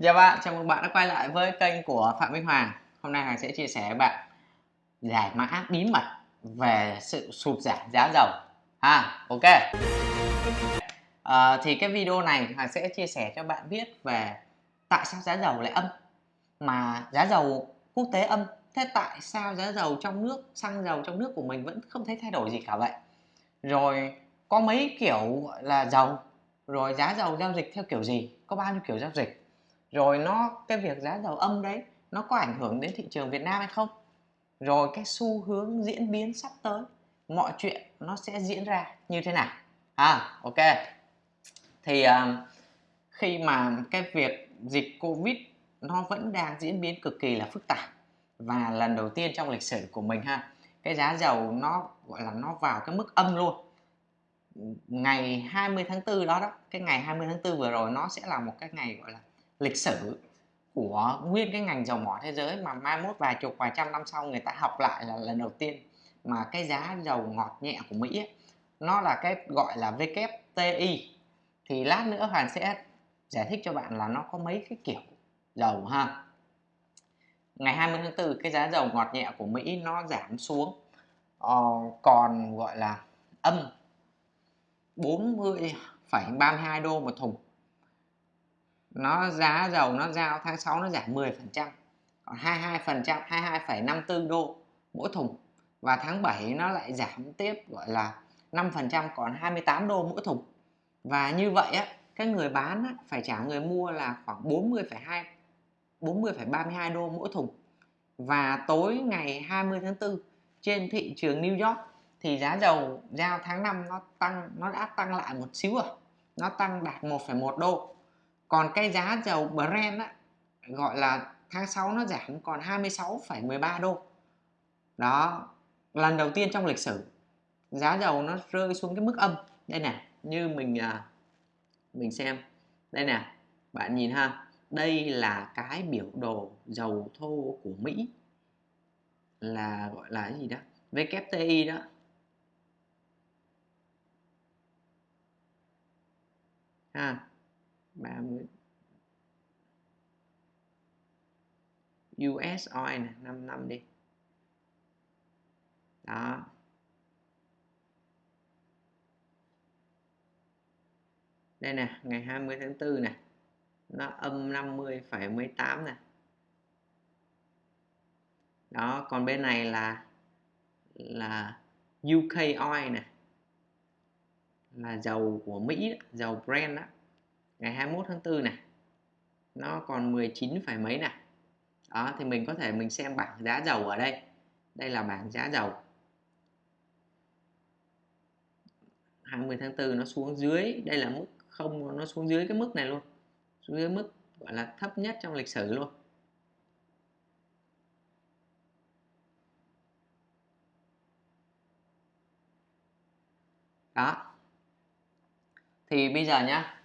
Chào bạn, chào mừng bạn đã quay lại với kênh của Phạm Minh Hoàng. Hôm nay Hoàng sẽ chia sẻ với bạn giải mã bí mật về sự sụt giảm giá dầu. Ha ok. À, thì cái video này Hoàng sẽ chia sẻ cho bạn biết về tại sao giá dầu lại âm mà giá dầu quốc tế âm. Thế tại sao giá dầu trong nước xăng dầu trong nước của mình vẫn không thấy thay đổi gì cả vậy? Rồi có mấy kiểu gọi là dầu. Rồi giá dầu giao dịch theo kiểu gì? Có bao nhiêu kiểu giao dịch? Rồi nó cái việc giá dầu âm đấy nó có ảnh hưởng đến thị trường Việt Nam hay không? Rồi cái xu hướng diễn biến sắp tới mọi chuyện nó sẽ diễn ra như thế nào? À ok. Thì uh, khi mà cái việc dịch Covid nó vẫn đang diễn biến cực kỳ là phức tạp và lần đầu tiên trong lịch sử của mình ha cái giá dầu nó gọi là nó vào cái mức âm luôn. Ngày 20 tháng 4 đó đó cái ngày 20 tháng 4 vừa rồi nó sẽ là một cái ngày gọi là lịch sử của nguyên cái ngành dầu mỏ thế giới mà mai mốt vài chục vài trăm năm sau người ta học lại là lần đầu tiên mà cái giá dầu ngọt nhẹ của Mỹ ấy, nó là cái gọi là WTI thì lát nữa Hoàn sẽ giải thích cho bạn là nó có mấy cái kiểu dầu ha. Ngày 20 tháng 4 cái giá dầu ngọt nhẹ của Mỹ nó giảm xuống ờ, còn gọi là âm 40,32 đô một thùng nó giá dầu nó giao tháng 6 nó giảm 10 phần trăm còn 22 phần trăm 22,54 đô mỗi thùng. Và tháng 7 nó lại giảm tiếp gọi là 5 phần trăm còn 28 đô mỗi thùng. Và như vậy á cái người bán á, phải trả người mua là khoảng 40,2 40,32 đô mỗi thùng. Và tối ngày 20 tháng 4 trên thị trường New York thì giá dầu giao tháng 5 nó tăng nó đã tăng lại một xíu rồi nó tăng đạt 1,1 đô còn cái giá dầu Brent á, gọi là tháng 6 nó giảm còn 26,13 đô. Đó lần đầu tiên trong lịch sử giá dầu nó rơi xuống cái mức âm. Đây nè như mình à, mình xem. Đây nè bạn nhìn ha. Đây là cái biểu đồ dầu thô của Mỹ. Là gọi là cái gì đó? WTI đó. Ha. 30 US oil này 5 năm đi. Đó. Đây nè ngày 20 tháng 4 này nó âm 50,18 nè. Đó còn bên này là là UK oil nè. Là dầu của Mỹ đó, dầu Brent đó ngày 21 tháng 4 này, nó còn 19 phải mấy này. Đó, thì mình có thể mình xem bảng giá dầu ở đây. Đây là bảng giá dầu. 20 tháng 4 nó xuống dưới, đây là mức không, nó xuống dưới cái mức này luôn. Xuống dưới mức, gọi là, thấp nhất trong lịch sử luôn. Đó. Thì bây giờ nhá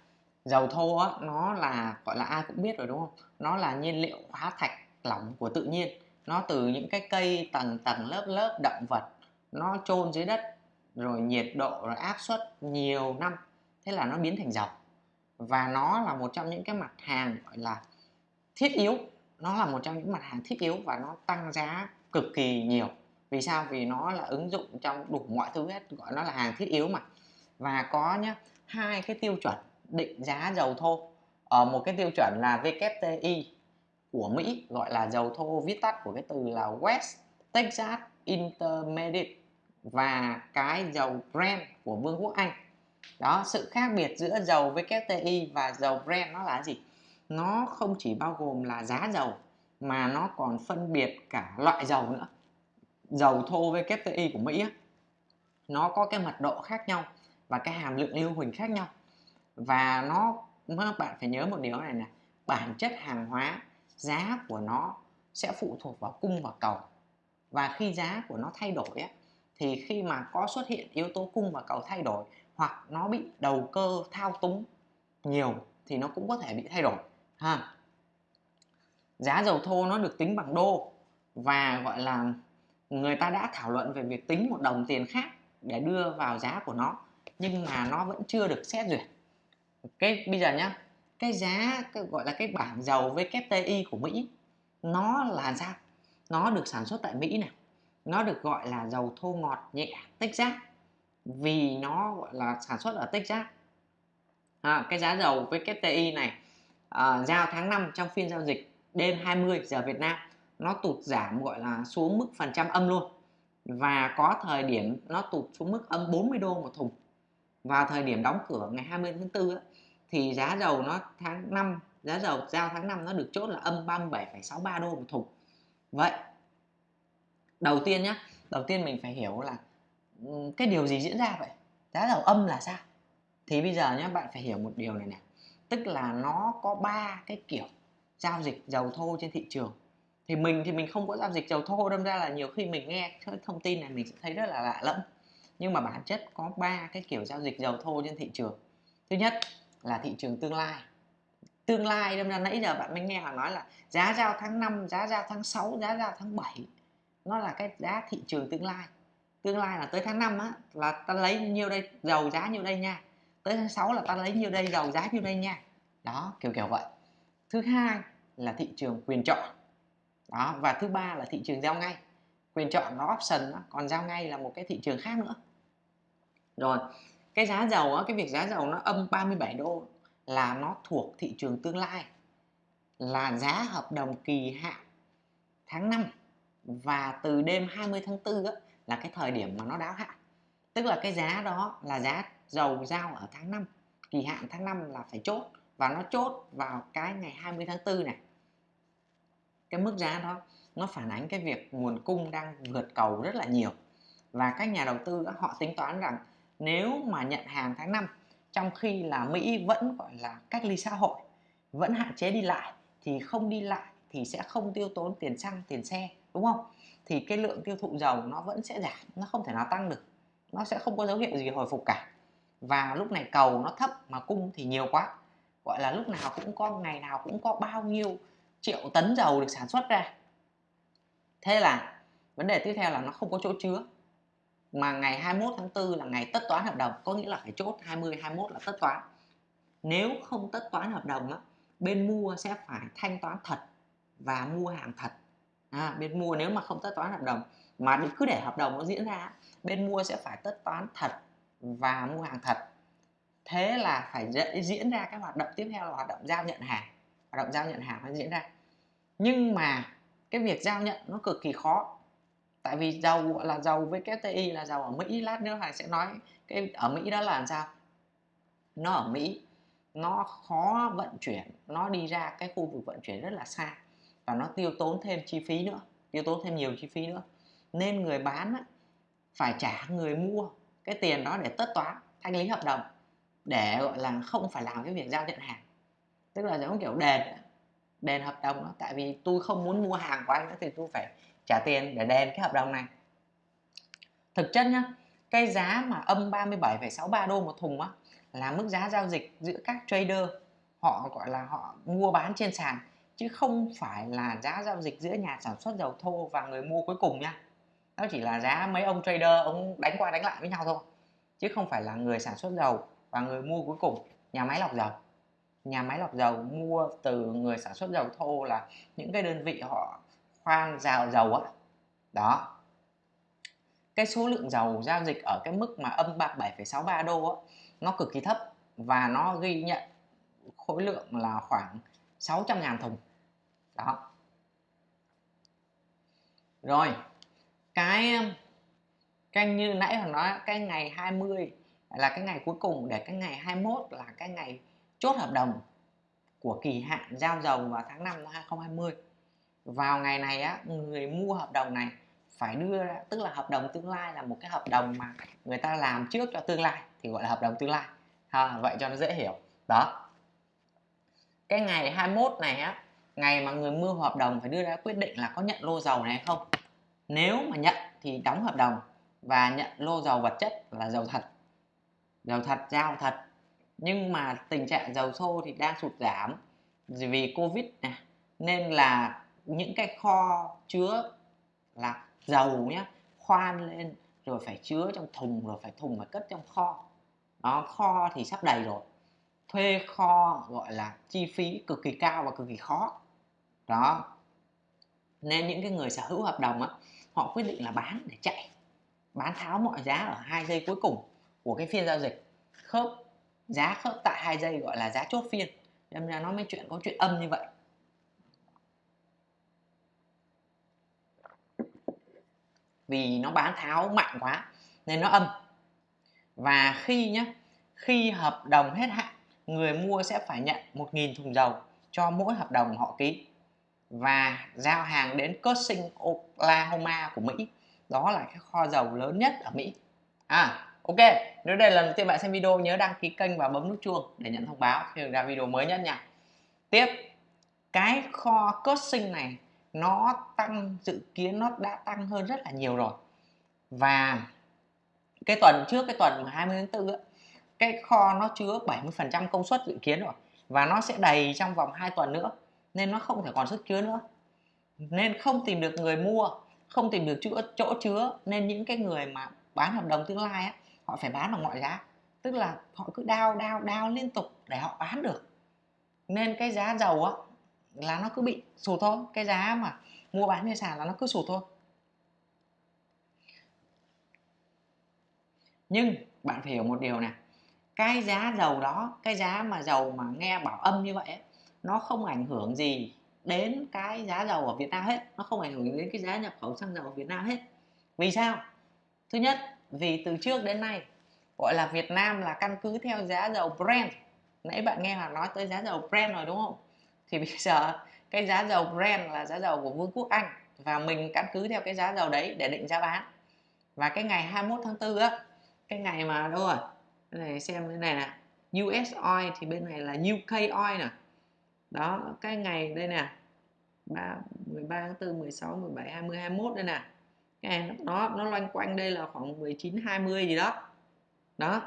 dầu thô á, nó là gọi là ai cũng biết rồi đúng không? Nó là nhiên liệu hóa thạch lỏng của tự nhiên. Nó từ những cái cây tầng tầng lớp lớp động vật nó chôn dưới đất rồi nhiệt độ rồi áp suất nhiều năm. Thế là nó biến thành dầu. Và nó là một trong những cái mặt hàng gọi là thiết yếu. Nó là một trong những mặt hàng thiết yếu và nó tăng giá cực kỳ nhiều. Vì sao? Vì nó là ứng dụng trong đủ mọi thứ hết gọi nó là hàng thiết yếu mà. Và có nhá hai cái tiêu chuẩn định giá dầu thô. Ở một cái tiêu chuẩn là WTI của Mỹ gọi là dầu thô viết tắt của cái từ là West Texas Intermediate và cái dầu Brent của Vương quốc Anh. Đó sự khác biệt giữa dầu WTI và dầu Brent nó là gì? Nó không chỉ bao gồm là giá dầu mà nó còn phân biệt cả loại dầu nữa. Dầu thô WTI của Mỹ á, nó có cái mật độ khác nhau và cái hàm lượng lưu huỳnh khác nhau và nó các bạn phải nhớ một điều này là bản chất hàng hóa giá của nó sẽ phụ thuộc vào cung và cầu. Và khi giá của nó thay đổi ấy, thì khi mà có xuất hiện yếu tố cung và cầu thay đổi hoặc nó bị đầu cơ thao túng nhiều thì nó cũng có thể bị thay đổi ha. Giá dầu thô nó được tính bằng đô và gọi là người ta đã thảo luận về việc tính một đồng tiền khác để đưa vào giá của nó nhưng mà nó vẫn chưa được xét duyệt cái bây giờ nhá cái giá cái gọi là cái bảng dầu WTI của Mỹ nó là sao? Nó được sản xuất tại Mỹ này nó được gọi là dầu thô ngọt nhẹ Texas vì nó gọi là sản xuất ở Texas. À, cái giá dầu WTI này à, giao tháng 5 trong phiên giao dịch đêm 20 giờ Việt Nam nó tụt giảm gọi là xuống mức phần trăm âm luôn. Và có thời điểm nó tụt xuống mức âm 40 đô một thùng. Vào thời điểm đóng cửa ngày 20 tháng 4 á, thì giá dầu nó tháng 5 giá dầu giao tháng 5 nó được chốt là âm 37,63 đô một thùng. Vậy đầu tiên nhá đầu tiên mình phải hiểu là cái điều gì diễn ra vậy? Giá dầu âm là sao? Thì bây giờ nhé bạn phải hiểu một điều này nè tức là nó có ba cái kiểu giao dịch dầu thô trên thị trường. Thì mình thì mình không có giao dịch dầu thô đâm ra là nhiều khi mình nghe thông tin này mình sẽ thấy rất là lạ lẫm. Nhưng mà bản chất có ba cái kiểu giao dịch dầu thô trên thị trường. Thứ nhất là thị trường tương lai. Tương lai đâm ra nãy giờ bạn mới nghe họ nói là giá giao tháng 5 giá giao tháng 6 giá giao tháng 7 nó là cái giá thị trường tương lai. Tương lai là tới tháng 5 á là ta lấy nhiêu đây dầu giá nhiêu đây nha. Tới tháng 6 là ta lấy nhiêu đây dầu giá nhiêu đây nha. Đó kiểu kiểu vậy. Thứ hai là thị trường quyền chọn. Đó và thứ ba là thị trường giao ngay. Quyền chọn nó option đó, còn giao ngay là một cái thị trường khác nữa. Rồi cái giá dầu á, cái việc giá dầu nó âm 37 đô là nó thuộc thị trường tương lai là giá hợp đồng kỳ hạn tháng 5 và từ đêm 20 tháng 4 á, là cái thời điểm mà nó đáo hạn. Tức là cái giá đó là giá dầu giao ở tháng 5 kỳ hạn tháng 5 là phải chốt và nó chốt vào cái ngày 20 tháng 4 này. Cái mức giá đó nó phản ánh cái việc nguồn cung đang vượt cầu rất là nhiều và các nhà đầu tư họ tính toán rằng nếu mà nhận hàng tháng 5 trong khi là Mỹ vẫn, gọi là, cách ly xã hội, vẫn hạn chế đi lại, thì không đi lại thì sẽ không tiêu tốn tiền xăng, tiền xe, đúng không? Thì cái lượng tiêu thụ dầu nó vẫn sẽ giảm, nó không thể nào tăng được. Nó sẽ không có dấu hiệu gì hồi phục cả. Và lúc này cầu nó thấp mà cung thì nhiều quá. Gọi là lúc nào cũng có, ngày nào cũng có bao nhiêu triệu tấn dầu được sản xuất ra. Thế là vấn đề tiếp theo là nó không có chỗ chứa mà ngày 21 tháng 4 là ngày tất toán hợp đồng có nghĩa là phải chốt 20 21 là tất toán. Nếu không tất toán hợp đồng á, bên mua sẽ phải thanh toán thật và mua hàng thật. À, bên mua nếu mà không tất toán hợp đồng mà cứ để hợp đồng nó diễn ra bên mua sẽ phải tất toán thật và mua hàng thật. Thế là phải diễn ra cái hoạt động tiếp theo là hoạt động giao nhận hàng. Hoạt động giao nhận hàng nó diễn ra. Nhưng mà cái việc giao nhận nó cực kỳ khó tại vì dầu là dầu với WTI là dầu ở Mỹ lát nữa Hải sẽ nói cái ở Mỹ đó là làm sao? Nó ở Mỹ nó khó vận chuyển nó đi ra cái khu vực vận chuyển rất là xa và nó tiêu tốn thêm chi phí nữa tiêu tốn thêm nhiều chi phí nữa. Nên người bán á, phải trả người mua cái tiền đó để tất toán thanh lý hợp đồng để gọi là không phải làm cái việc giao nhận hàng. Tức là giống kiểu đền đền hợp đồng đó tại vì tôi không muốn mua hàng của anh nữa thì tôi phải trả tiền để đền cái hợp đồng này. Thực chất nhá cái giá mà âm 37,63 đô một thùng á là mức giá giao dịch giữa các trader họ gọi là họ mua bán trên sàn chứ không phải là giá giao dịch giữa nhà sản xuất dầu thô và người mua cuối cùng nha. Nó chỉ là giá mấy ông trader ông đánh qua đánh lại với nhau thôi chứ không phải là người sản xuất dầu và người mua cuối cùng. Nhà máy lọc dầu. Nhà máy lọc dầu mua từ người sản xuất dầu thô là những cái đơn vị họ khoang rào dầu á. Đó. Cái số lượng dầu giao dịch ở cái mức mà âm 37,63 đô á nó cực kỳ thấp và nó ghi nhận khối lượng là khoảng 600.000 thùng. Đó. Rồi cái cái như nãy họ nói cái ngày 20 là cái ngày cuối cùng để cái ngày 21 là cái ngày chốt hợp đồng của kỳ hạn giao dầu vào tháng 5 năm 2020 vào ngày này á người mua hợp đồng này phải đưa ra tức là hợp đồng tương lai là một cái hợp đồng mà người ta làm trước cho tương lai thì gọi là hợp đồng tương lai. Ha, vậy cho nó dễ hiểu. Đó. Cái ngày 21 này á ngày mà người mua hợp đồng phải đưa ra quyết định là có nhận lô dầu này hay không? Nếu mà nhận thì đóng hợp đồng và nhận lô dầu vật chất là dầu thật. Dầu thật giao thật. Nhưng mà tình trạng dầu thô thì đang sụt giảm vì covid này nên là những cái kho chứa là dầu nhé khoan lên, rồi phải chứa trong thùng, rồi phải thùng phải cất trong kho. Nó kho thì sắp đầy rồi. Thuê kho gọi là chi phí cực kỳ cao và cực kỳ khó. Đó. Nên những cái người sở hữu hợp đồng á, họ quyết định là bán để chạy. Bán tháo mọi giá ở hai giây cuối cùng của cái phiên giao dịch. Khớp, giá khớp tại hai giây gọi là giá chốt phiên. Nên ra nó mới chuyện, có chuyện âm như vậy. Vì nó bán tháo mạnh quá nên nó âm. Và khi nhé khi hợp đồng hết hạn người mua sẽ phải nhận 1.000 thùng dầu cho mỗi hợp đồng họ ký. Và giao hàng đến Cushing, Oklahoma của Mỹ. Đó là cái kho dầu lớn nhất ở Mỹ. À ok. Nếu đây là lần đầu tiên bạn xem video nhớ đăng ký kênh và bấm nút chuông để nhận thông báo khi ra video mới nhất nha. Tiếp cái kho Cushing này nó tăng dự kiến nó đã tăng hơn rất là nhiều rồi. Và cái tuần trước cái tuần 20 tháng 4 cái kho nó chứa 70% công suất dự kiến rồi. Và nó sẽ đầy trong vòng 2 tuần nữa nên nó không thể còn sức chứa nữa. Nên không tìm được người mua không tìm được chỗ, chỗ chứa nên những cái người mà bán hợp đồng tương lai á họ phải bán bằng mọi giá. Tức là họ cứ đao đao đao liên tục để họ bán được. Nên cái giá dầu á là nó cứ bị sụt thôi. Cái giá mà mua bán trên sàn là nó cứ sụt thôi. Nhưng bạn phải hiểu một điều này. Cái giá dầu đó cái giá mà dầu mà nghe bảo âm như vậy ấy, nó không ảnh hưởng gì đến cái giá dầu ở Việt Nam hết. Nó không ảnh hưởng đến cái giá nhập khẩu xăng dầu ở Việt Nam hết. Vì sao? Thứ nhất vì từ trước đến nay gọi là Việt Nam là căn cứ theo giá dầu Brent. Nãy bạn nghe Hoàng nói tới giá dầu Brent rồi đúng không? Thì bây giờ cái giá dầu Brent là giá dầu của Vương quốc Anh và mình căn cứ theo cái giá dầu đấy để định giá bán. Và cái ngày 21 tháng 4 á cái ngày mà đâu rồi cái này xem cái này nè US oil thì bên này là UK oil nè. Đó cái ngày đây nè 3, 13 tháng 4 16 17 20 21 đây nè. Cái này nó nó loanh quanh đây là khoảng 19 20 gì đó. Đó.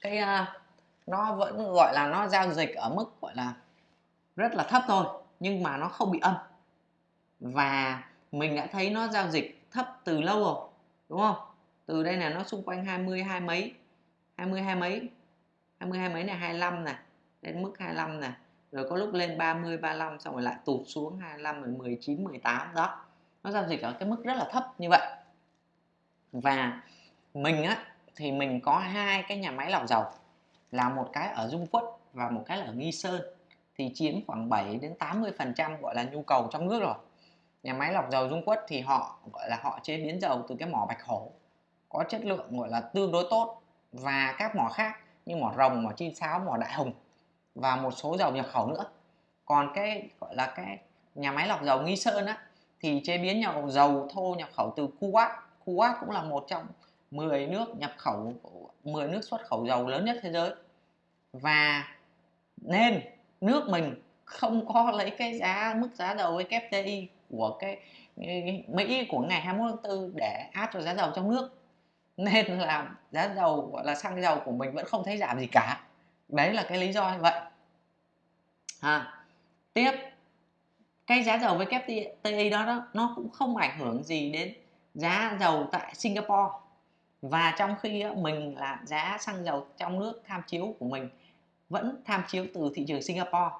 Cái uh, nó vẫn gọi là nó giao dịch ở mức gọi là rất là thấp thôi, nhưng mà nó không bị âm. Và mình đã thấy nó giao dịch thấp từ lâu rồi, đúng không? Từ đây là nó xung quanh 20 hai mấy 20 hai mấy 20 hai mấy này 25 này, đến mức 25 này. Rồi có lúc lên 30 35 xong rồi lại tụt xuống 25 rồi 19 18 đó. Nó giao dịch ở cái mức rất là thấp như vậy. Và mình á, thì mình có hai cái nhà máy lọc dầu, là một cái ở Dung Quất và một cái là ở Nghi Sơn thì chiếm khoảng 7 đến 80 phần trăm gọi là nhu cầu trong nước rồi. Nhà máy lọc dầu Dung Quất thì họ, gọi là họ chế biến dầu từ cái mỏ Bạch Hổ, có chất lượng gọi là tương đối tốt, và các mỏ khác như mỏ rồng, mỏ chim sáo, mỏ đại hồng và một số dầu nhập khẩu nữa. Còn cái, gọi là cái nhà máy lọc dầu nghi sơn á, thì chế biến nhập dầu thô nhập khẩu từ Kuwait Kuwait cũng là một trong 10 nước nhập khẩu 10 nước xuất khẩu dầu lớn nhất thế giới. Và nên nước mình không có lấy cái giá mức giá dầu WTI của cái Mỹ của ngày 21 tháng 4 để áp cho giá dầu trong nước. Nên là giá dầu gọi là xăng dầu của mình vẫn không thấy giảm gì cả. Đấy là cái lý do như vậy. À, tiếp. Cái giá dầu với WTI đó, đó nó cũng không ảnh hưởng gì đến giá dầu tại Singapore. Và trong khi mình là giá xăng dầu trong nước tham chiếu của mình vẫn tham chiếu từ thị trường Singapore.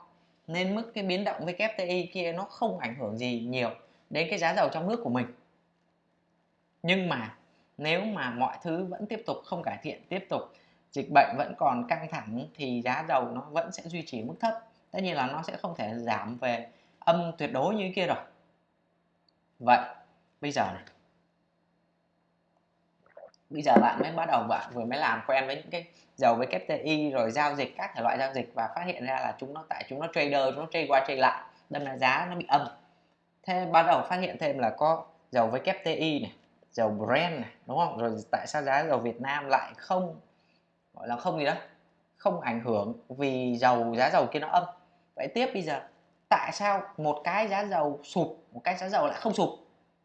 Nên mức cái biến động WTI kia nó không ảnh hưởng gì nhiều đến cái giá dầu trong nước của mình. Nhưng mà nếu mà mọi thứ vẫn tiếp tục không cải thiện, tiếp tục dịch bệnh vẫn còn căng thẳng thì giá dầu nó vẫn sẽ duy trì mức thấp. Tất nhiên là nó sẽ không thể giảm về âm tuyệt đối như kia rồi. Vậy, bây giờ này bây giờ bạn mới bắt đầu, bạn vừa mới làm quen với những cái, dầu với KPI e rồi giao dịch các thể loại giao dịch và phát hiện ra là chúng nó tại chúng nó trader, chúng nó trade qua trade lại, đâm là giá nó bị âm. Thế bắt đầu phát hiện thêm là có dầu với KPI e này, dầu Brent này, đúng không? Rồi tại sao giá dầu Việt Nam lại không, gọi là không gì đó, không ảnh hưởng vì dầu, giá dầu kia nó âm? Vậy tiếp bây giờ, tại sao một cái giá dầu sụp, một cái giá dầu lại không sụp,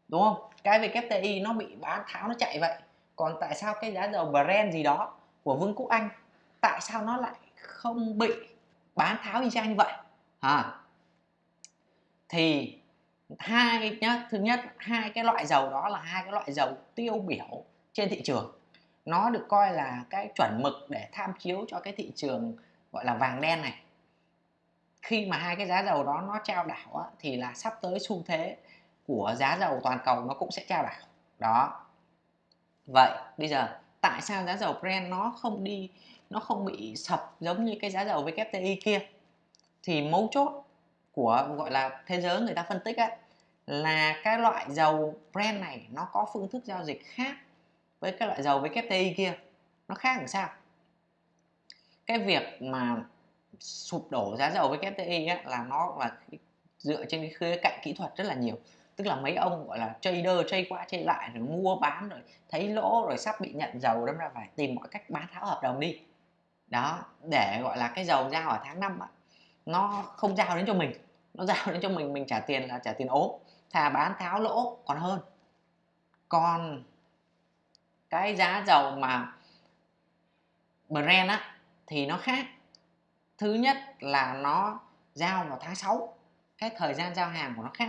đúng không? Cái về KPI e nó bị bán, tháo nó chạy vậy còn tại sao cái giá dầu Brent gì đó của Vương quốc Anh tại sao nó lại không bị bán tháo y chang như vậy? À, thì hai nhá thứ nhất hai cái loại dầu đó là hai cái loại dầu tiêu biểu trên thị trường. Nó được coi là cái chuẩn mực để tham chiếu cho cái thị trường gọi là vàng đen này. Khi mà hai cái giá dầu đó nó trao đảo á, thì là sắp tới xu thế của giá dầu toàn cầu nó cũng sẽ trao đảo. Đó vậy bây giờ tại sao giá dầu Brent nó không đi nó không bị sập giống như cái giá dầu WTI kia? Thì mấu chốt của gọi là thế giới người ta phân tích á, là cái loại dầu Brent này nó có phương thức giao dịch khác với cái loại dầu WTI kia. Nó khác làm sao? Cái việc mà sụp đổ giá dầu WTI á, là nó là dựa trên cái khía cạnh kỹ thuật rất là nhiều tức là mấy ông, gọi là, trader, trade qua trade lại, rồi mua bán, rồi thấy lỗ, rồi sắp bị nhận dầu, đâm ra phải tìm mọi cách bán tháo hợp đồng đi. Đó, để, gọi là, cái dầu giao ở tháng 5 nó không giao đến cho mình, nó giao đến cho mình mình trả tiền là trả tiền ốm. Thà bán tháo lỗ còn hơn. Còn cái giá dầu mà Brent á, thì nó khác. Thứ nhất là nó giao vào tháng 6 cái thời gian giao hàng của nó khác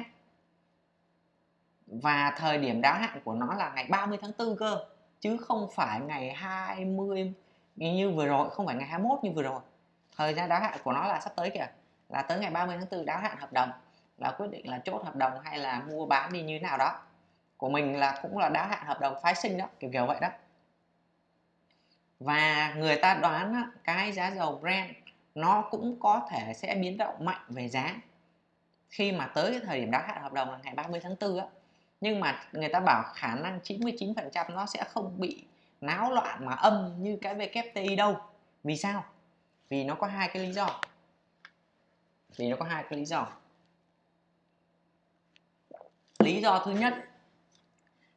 và thời điểm đáo hạn của nó là ngày 30 tháng 4 cơ chứ không phải ngày 20 như vừa rồi không phải ngày 21 như vừa rồi. Thời gian đáo hạn của nó là sắp tới kìa là tới ngày 30 tháng 4 đáo hạn hợp đồng là quyết định là chốt hợp đồng hay là mua bán đi như thế nào đó. Của mình là cũng là đáo hạn hợp đồng phái sinh đó kiểu kiểu vậy đó. Và người ta đoán á, cái giá dầu Brent nó cũng có thể sẽ biến động mạnh về giá. Khi mà tới cái thời điểm đáo hạn hợp đồng là ngày 30 tháng 4 á nhưng mà người ta bảo khả năng 99% nó sẽ không bị náo loạn mà âm như cái WTI đâu. Vì sao? Vì nó có hai cái lý do. Vì nó có hai cái lý do. Lý do thứ nhất,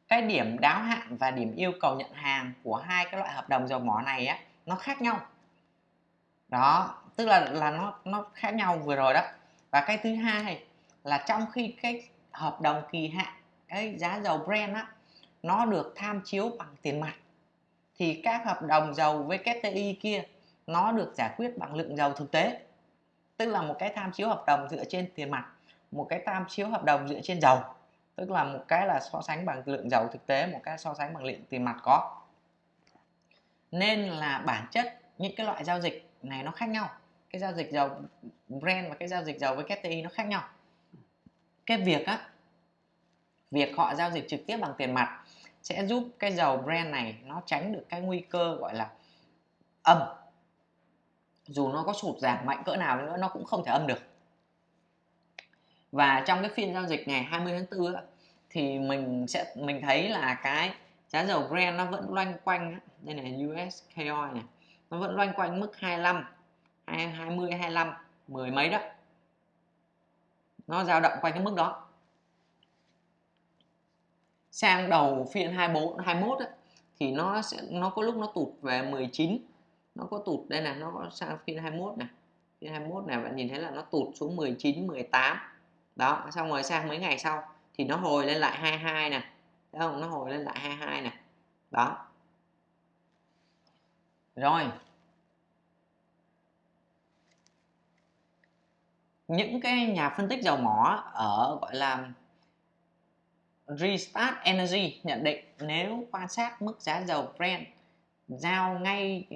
cái điểm đáo hạn và điểm yêu cầu nhận hàng của hai cái loại hợp đồng dầu mỏ này á, nó khác nhau. Đó, tức là là nó nó khác nhau vừa rồi đó. Và cái thứ hai là trong khi cái hợp đồng kỳ hạn cái giá dầu Brent á, nó được tham chiếu bằng tiền mặt. Thì các hợp đồng dầu WTI kia, nó được giải quyết bằng lượng dầu thực tế. Tức là một cái tham chiếu hợp đồng dựa trên tiền mặt, một cái tham chiếu hợp đồng dựa trên dầu. Tức là một cái là so sánh bằng lượng dầu thực tế, một cái so sánh bằng lượng tiền mặt có. Nên là bản chất những cái loại giao dịch này nó khác nhau. Cái giao dịch dầu Brent và cái giao dịch dầu với KTI nó khác nhau. Cái việc á việc họ giao dịch trực tiếp bằng tiền mặt sẽ giúp cái dầu Brent này nó tránh được cái nguy cơ gọi là âm. Dù nó có sụt giảm mạnh cỡ nào nữa, nó cũng không thể âm được. Và trong cái phiên giao dịch ngày 20 tháng 4 thì mình sẽ, mình thấy là cái giá dầu Brent nó vẫn loanh quanh đây này US Koi này, nó vẫn loanh quanh mức 25 20 25 mười mấy đó. Nó dao động quanh cái mức đó sang đầu phiên 24 21 ấy, thì nó sẽ nó có lúc nó tụt về 19 nó có tụt đây này nó có sang phiên 21 này phiên 21 này bạn nhìn thấy là nó tụt xuống 19 18 đó xong rồi sang mấy ngày sau thì nó hồi lên lại 22 nè. Thấy không? Nó hồi lên lại 22 nè. Đó. Rồi. Những cái nhà phân tích dầu mỏ ở gọi là Restart Energy nhận định nếu quan sát mức giá dầu Brent giao ngay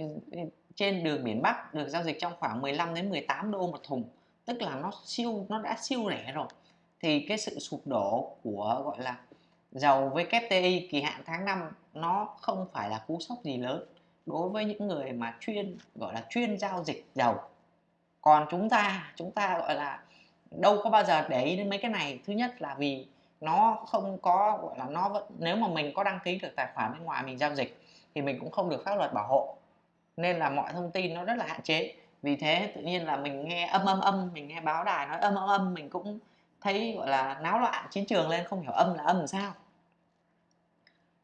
trên đường biển Bắc được giao dịch trong khoảng 15 đến 18 đô một thùng, tức là nó siêu, nó đã siêu rẻ rồi, thì cái sự sụp đổ của, gọi là, dầu WTI kỳ hạn tháng 5 nó không phải là cú sốc gì lớn đối với những người mà chuyên, gọi là, chuyên giao dịch dầu. Còn chúng ta chúng ta, gọi là, đâu có bao giờ để ý đến mấy cái này. Thứ nhất là vì nó không có, gọi là, nó vẫn, nếu mà mình có đăng ký được tài khoản bên ngoài mình giao dịch thì mình cũng không được pháp luật bảo hộ. Nên là mọi thông tin nó rất là hạn chế. Vì thế tự nhiên là mình nghe âm âm âm, mình nghe báo đài nói âm âm âm, mình cũng thấy, gọi là, náo loạn chiến trường lên, không hiểu âm là âm làm sao.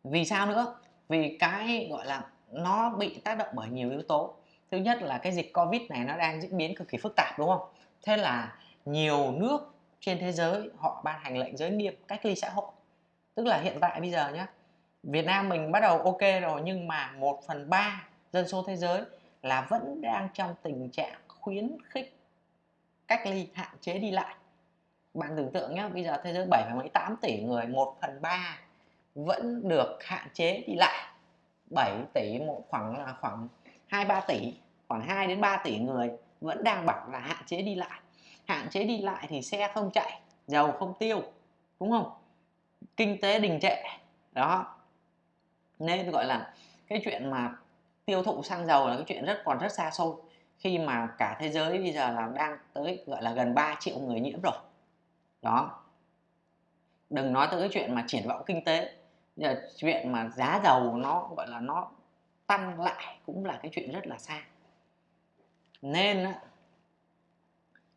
Vì sao nữa? Vì cái, gọi là, nó bị tác động bởi nhiều yếu tố. Thứ nhất là cái dịch covid này nó đang diễn biến cực kỳ phức tạp, đúng không? Thế là nhiều nước trên thế giới, họ ban hành lệnh giới nghiêm cách ly xã hội. Tức là hiện tại bây giờ nhé Việt Nam mình bắt đầu ok rồi, nhưng mà 1 phần 3 dân số thế giới là vẫn đang trong tình trạng khuyến khích cách ly, hạn chế đi lại. Bạn tưởng tượng nhé bây giờ thế giới 7 mấy 8 tỷ người 1 phần 3 vẫn được hạn chế đi lại. 7 tỷ một khoảng là khoảng 2 3 tỷ, khoảng 2 đến 3 tỷ người vẫn đang bảo là hạn chế đi lại hạn chế đi lại thì xe không chạy, dầu không tiêu, đúng không? Kinh tế đình trệ, đó. Nên gọi là cái chuyện mà tiêu thụ xăng dầu là cái chuyện rất, còn rất xa xôi. Khi mà cả thế giới bây giờ là đang tới, gọi là gần 3 triệu người nhiễm rồi, đó. Đừng nói tới cái chuyện mà triển vọng kinh tế, giờ chuyện mà giá dầu nó, gọi là nó tăng lại cũng là cái chuyện rất là xa. Nên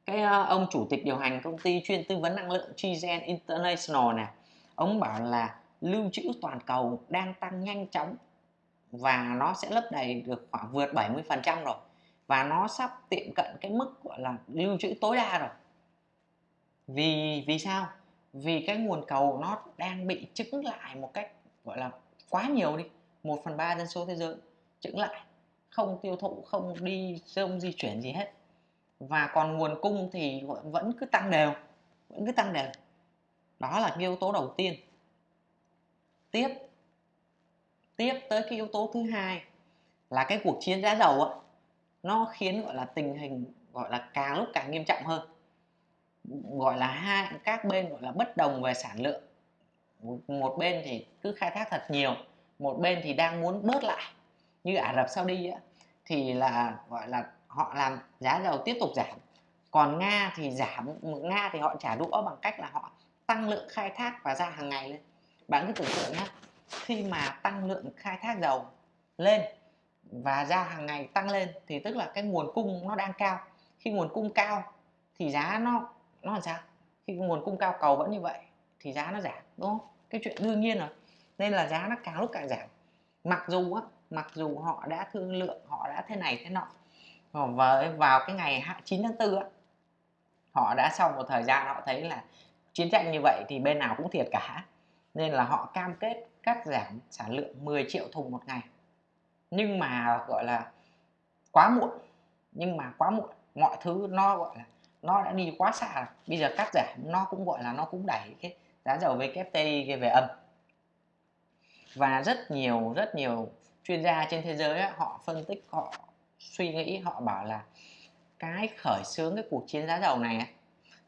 cái à, ông chủ tịch điều hành công ty chuyên tư vấn năng lượng Chigen International này ông bảo là lưu trữ toàn cầu đang tăng nhanh chóng và nó sẽ lấp đầy được khoảng vượt 70% rồi và nó sắp tiệm cận cái mức, gọi là, lưu trữ tối đa rồi. Vì vì sao? Vì cái nguồn cầu nó đang bị trứng lại một cách, gọi là, quá nhiều đi, một phần ba dân số thế giới trứng lại, không tiêu thụ, không đi, không di chuyển gì hết và còn nguồn cung thì vẫn cứ tăng đều vẫn cứ tăng đều. Đó là cái yếu tố đầu tiên. Tiếp tiếp tới cái yếu tố thứ hai là cái cuộc chiến giá dầu á nó khiến gọi là tình hình gọi là càng lúc càng nghiêm trọng hơn. Gọi là hai các bên gọi là bất đồng về sản lượng. Một bên thì cứ khai thác thật nhiều một bên thì đang muốn bớt lại. Như Ả Rập Saudi á, thì là gọi là họ làm giá dầu tiếp tục giảm. Còn Nga thì giảm, Nga thì họ trả đũa bằng cách là họ tăng lượng khai thác và ra hàng ngày lên. Bạn cứ tưởng tượng nhé khi mà tăng lượng khai thác dầu lên và ra hàng ngày tăng lên thì tức là cái nguồn cung nó đang cao. Khi nguồn cung cao thì giá nó nó làm sao? Khi nguồn cung cao, cầu vẫn như vậy thì giá nó giảm, đúng không? Cái chuyện đương nhiên rồi. Nên là giá nó càng lúc càng giảm. Mặc dù á, mặc dù họ đã thương lượng, họ đã thế này thế nọ Ờ, và vào cái ngày 9 tháng 4 á, họ đã sau một thời gian họ thấy là chiến tranh như vậy thì bên nào cũng thiệt cả. Nên là họ cam kết cắt giảm sản lượng 10 triệu thùng một ngày. Nhưng mà, gọi là, quá muộn. Nhưng mà quá muộn. Mọi thứ nó, gọi là, nó đã đi quá xa rồi. Bây giờ cắt giảm nó cũng, gọi là, nó cũng đẩy cái giá dầu WTI về âm. Và rất nhiều rất nhiều chuyên gia trên thế giới họ phân tích, họ suy nghĩ, họ bảo là cái khởi xướng cái cuộc chiến giá dầu này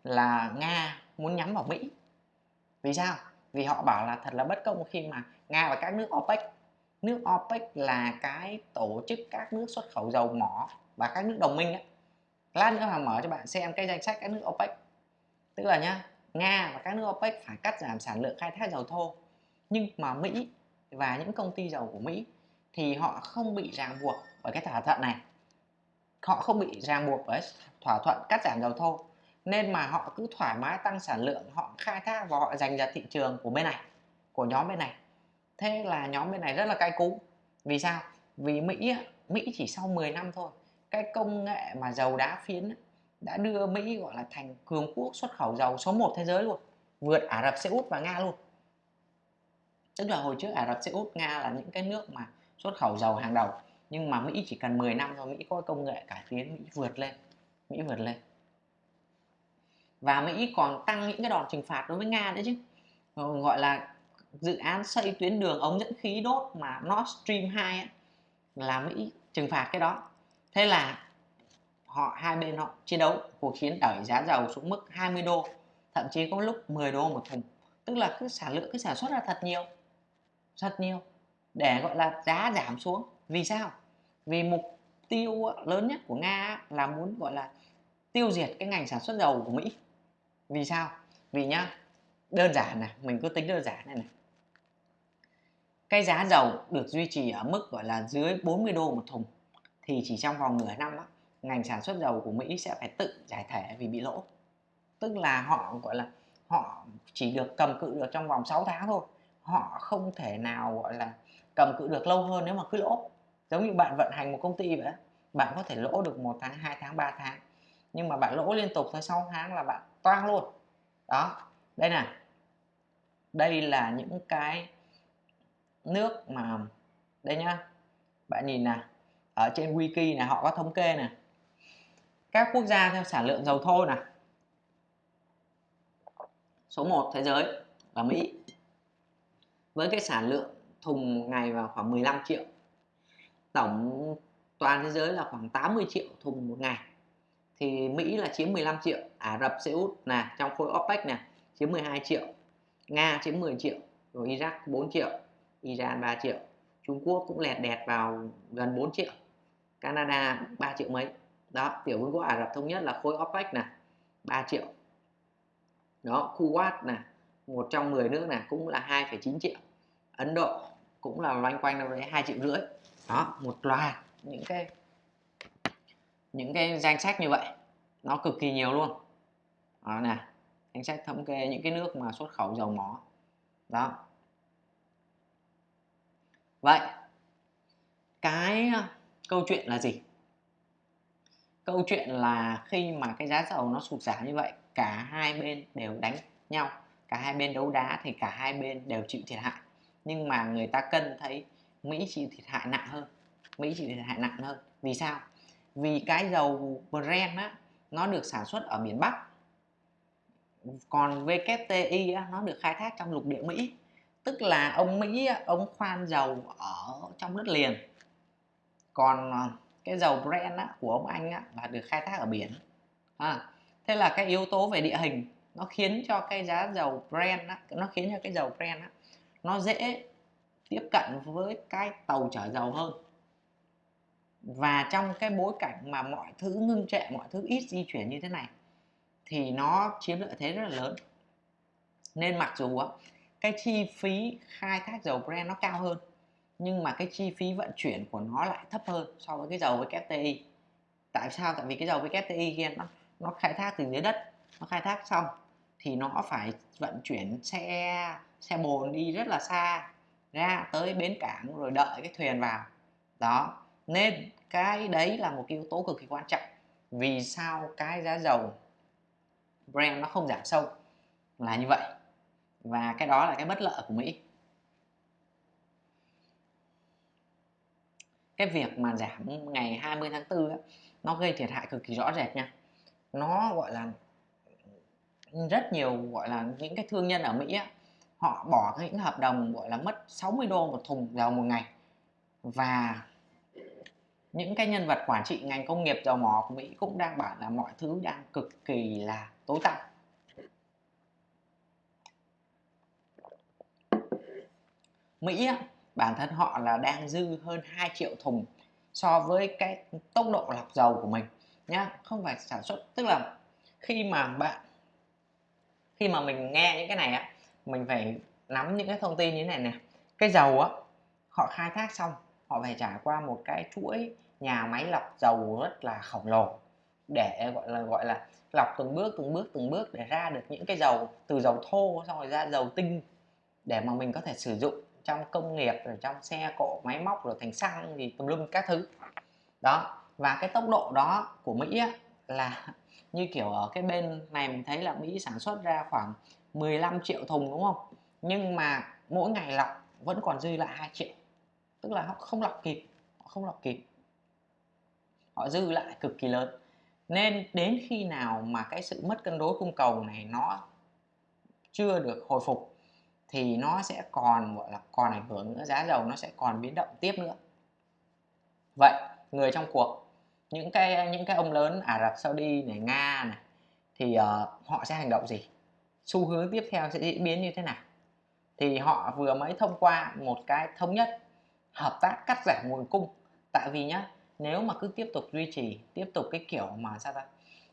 là nga muốn nhắm vào mỹ. Vì sao? Vì họ bảo là thật là bất công khi mà nga và các nước opec nước opec là cái tổ chức các nước xuất khẩu dầu mỏ và các nước đồng minh ấy. lát nữa hoàng mở cho bạn xem cái danh sách các nước opec. Tức là nhá, nga và các nước opec phải cắt giảm sản lượng khai thác dầu thô. Nhưng mà mỹ và những công ty dầu của mỹ thì họ không bị ràng buộc bởi cái thỏa thuận này họ không bị ràng buộc bởi thỏa thuận cắt giảm dầu thô, nên mà họ cứ thoải mái tăng sản lượng, họ khai thác và họ dành ra thị trường của bên này, của nhóm bên này. Thế là nhóm bên này rất là cay cú. Vì sao? Vì mỹ mỹ chỉ sau 10 năm thôi, cái công nghệ mà dầu đá phiến đã đưa mỹ, gọi là, thành cường quốc xuất khẩu dầu số 1 thế giới luôn, vượt ả rập xê út và nga luôn. Tức là hồi trước ả rập xê út, nga là những cái nước mà xuất khẩu dầu hàng đầu nhưng mà mỹ chỉ cần 10 năm thôi mỹ có công nghệ cải tiến mỹ vượt lên mỹ vượt lên. Và Mỹ còn tăng những cái đòn trừng phạt đối với Nga nữa chứ. Ờ, gọi là dự án xây tuyến đường ống dẫn khí đốt mà Nord Stream 2 ấy, là Mỹ trừng phạt cái đó. Thế là họ hai bên họ chiến đấu cuộc chiến đẩy giá dầu xuống mức 20 đô thậm chí có lúc 10 đô một thùng. Tức là cứ sản lượng cứ sản xuất ra thật nhiều thật nhiều để gọi là giá giảm xuống vì sao? Vì mục tiêu lớn nhất của nga là muốn gọi là tiêu diệt cái ngành sản xuất dầu của mỹ. Vì sao? Vì nhá đơn giản này mình cứ tính đơn giản này này. Cái giá dầu được duy trì ở mức gọi là dưới 40 đô một thùng thì chỉ trong vòng nửa năm á, ngành sản xuất dầu của Mỹ sẽ phải tự giải thể vì bị lỗ. Tức là họ gọi là họ chỉ được cầm cự được trong vòng 6 tháng thôi. Họ không thể nào gọi là cầm cự được lâu hơn nếu mà cứ lỗ giống như bạn vận hành một công ty vậy bạn có thể lỗ được một tháng hai tháng 3 tháng. Nhưng mà bạn lỗ liên tục tới 6 tháng là bạn toang luôn. Đó đây nè, đây là những cái nước mà đây nhá bạn nhìn nè. Ở trên wiki này họ có thống kê nè, các quốc gia theo sản lượng dầu thô nè, số 1 thế giới là Mỹ. Với cái sản lượng thùng ngày vào khoảng 15 triệu tổng toàn thế giới là khoảng 80 triệu thùng một ngày. Thì Mỹ là chiếm 15 triệu Ả Rập Xê Út là trong khối OPEC này chiếm 12 triệu Nga chiếm 10 triệu rồi Iraq 4 triệu Iran 3 triệu Trung Quốc cũng lẹt đẹt vào gần 4 triệu Canada 3 triệu mấy. Đó tiểu vương quốc Ả Rập thống nhất là khối OPEC này 3 triệu. Đó Kuwait này một trong 10 nước này cũng là 2,9 triệu. Ấn Độ cũng là loanh quanh đâu đấy 2 triệu rưỡi đó, một loạt những cái những cái danh sách như vậy. Nó cực kỳ nhiều luôn. Đó, nè. Danh sách thống kê những cái nước mà xuất khẩu dầu mỏ. Đó. Vậy, cái ờ, câu chuyện là gì? Câu chuyện là khi mà cái giá dầu nó sụt giảm như vậy, cả hai bên đều đánh nhau. Cả hai bên đấu đá thì cả hai bên đều chịu thiệt hại. Nhưng mà người ta cân thấy Mỹ chịu thiệt hại nặng hơn. Mỹ chịu thiệt hại nặng hơn. Vì sao? Vì cái dầu Brent á nó được sản xuất ở miền Bắc. Còn WTI á, nó được khai thác trong lục địa Mỹ. Tức là ông Mỹ á, ông khoan dầu ở trong đất liền. Còn à, cái dầu Brent á, của ông Anh á, là được khai thác ở biển. À, thế là cái yếu tố về địa hình nó khiến cho cái giá dầu Brent á, nó khiến cho cái dầu Brent á, nó dễ tiếp cận với cái tàu chở dầu hơn. Và trong cái bối cảnh mà mọi thứ ngưng trệ, mọi thứ ít di chuyển như thế này, thì nó chiếm lợi thế rất là lớn. Nên mặc dù cái chi phí khai thác dầu Brent nó cao hơn, nhưng mà cái chi phí vận chuyển của nó lại thấp hơn so với cái dầu với WTI tại sao? Tại vì cái dầu với WTI kia nó nó khai thác từ dưới đất, nó khai thác xong thì nó phải vận chuyển xe xe bồn đi rất là xa ra tới bến cảng rồi đợi cái thuyền vào. Đó nên cái đấy là một cái yếu tố cực kỳ quan trọng. Vì sao cái giá dầu Brent nó không giảm sâu? Là như vậy. Và cái đó là cái bất lợi của Mỹ. Cái việc mà giảm ngày 20 tháng 4 ấy, nó gây thiệt hại cực kỳ rõ rệt nha. Nó gọi là rất nhiều gọi là những cái thương nhân ở Mỹ á, họ bỏ những hợp đồng gọi là mất 60 đô một thùng dầu một ngày. Và những cái nhân vật quản trị ngành công nghiệp dầu mỏ của Mỹ cũng đang bảo là mọi thứ đang cực kỳ là tối tăm. Mỹ á, bản thân họ là đang dư hơn 2 triệu thùng so với cái tốc độ lọc dầu của mình nhá. Không phải sản xuất tức là khi mà bạn khi mà mình nghe những cái này á mình phải nắm những cái thông tin như thế này nè cái dầu á họ khai thác xong họ phải trải qua một cái chuỗi nhà máy lọc dầu rất là khổng lồ để gọi là gọi là lọc từng bước từng bước từng bước để ra được những cái dầu từ dầu thô xong rồi ra dầu tinh để mà mình có thể sử dụng trong công nghiệp rồi trong xe cộ máy móc rồi thành xăng thì tùm lum các thứ. Đó và cái tốc độ đó của Mỹ á, là như kiểu ở cái bên này mình thấy là Mỹ sản xuất ra khoảng 15 triệu thùng đúng không? Nhưng mà mỗi ngày lọc vẫn còn dư lại 2 triệu. Tức là họ không lọc kịp họ không lọc kịp. Họ dư lại cực kỳ lớn. Nên đến khi nào mà cái sự mất cân đối cung cầu này nó chưa được hồi phục thì nó sẽ còn gọi là còn ảnh hưởng nữa giá dầu nó sẽ còn biến động tiếp nữa. Vậy người trong cuộc những cái những cái ông lớn Ả Rập Saudi này Nga này thì uh, họ sẽ hành động gì? Xu hướng tiếp theo sẽ diễn biến như thế nào? Thì họ vừa mới thông qua một cái thống nhất, hợp tác cắt giảm nguồn cung. Tại vì nhá, nếu mà cứ tiếp tục duy trì, tiếp tục cái kiểu mà sao ta?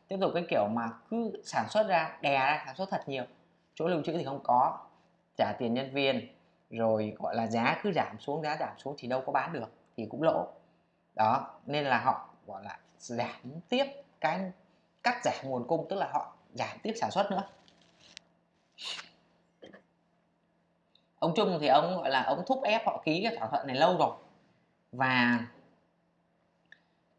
Tiếp tục cái kiểu mà cứ sản xuất ra, đè ra sản xuất thật nhiều, chỗ lưu trữ thì không có. Trả tiền nhân viên, rồi gọi là giá cứ giảm xuống, giá giảm xuống thì đâu có bán được, thì cũng lỗ. Đó, nên là họ, gọi là, giảm tiếp cái, cắt giảm nguồn cung, tức là họ giảm tiếp sản xuất nữa ông Trung thì ông gọi là ông thúc ép họ ký cái thỏa thuận này lâu rồi. Và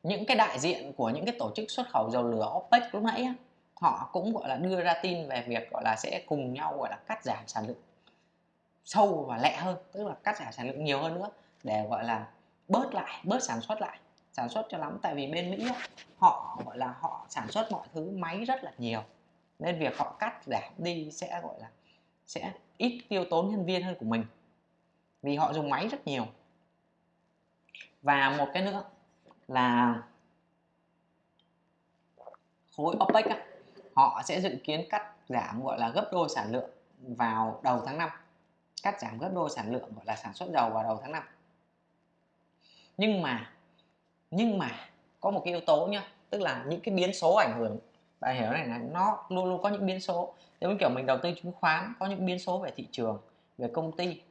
những cái đại diện của những cái tổ chức xuất khẩu dầu lửa OPEC lúc nãy á, họ cũng gọi là đưa ra tin về việc gọi là sẽ cùng nhau gọi là cắt giảm sản lượng sâu và lẹ hơn tức là cắt giảm sản lượng nhiều hơn nữa để gọi là bớt lại bớt sản xuất lại sản xuất cho lắm. Tại vì bên Mỹ á, họ gọi là họ sản xuất mọi thứ máy rất là nhiều nên việc họ cắt giảm đi sẽ gọi là sẽ ít tiêu tốn nhân viên hơn của mình. Vì họ dùng máy rất nhiều. Và một cái nữa là khối OPEC á, họ sẽ dự kiến cắt giảm gọi là gấp đôi sản lượng vào đầu tháng 5 cắt giảm gấp đôi sản lượng gọi là sản xuất dầu vào đầu tháng 5 nhưng mà nhưng mà có một cái yếu tố nhá tức là những cái biến số ảnh hưởng bạn hiểu này là nó luôn luôn có những biến số. Giống kiểu mình đầu tư chứng khoán, có những biến số về thị trường, về công ty,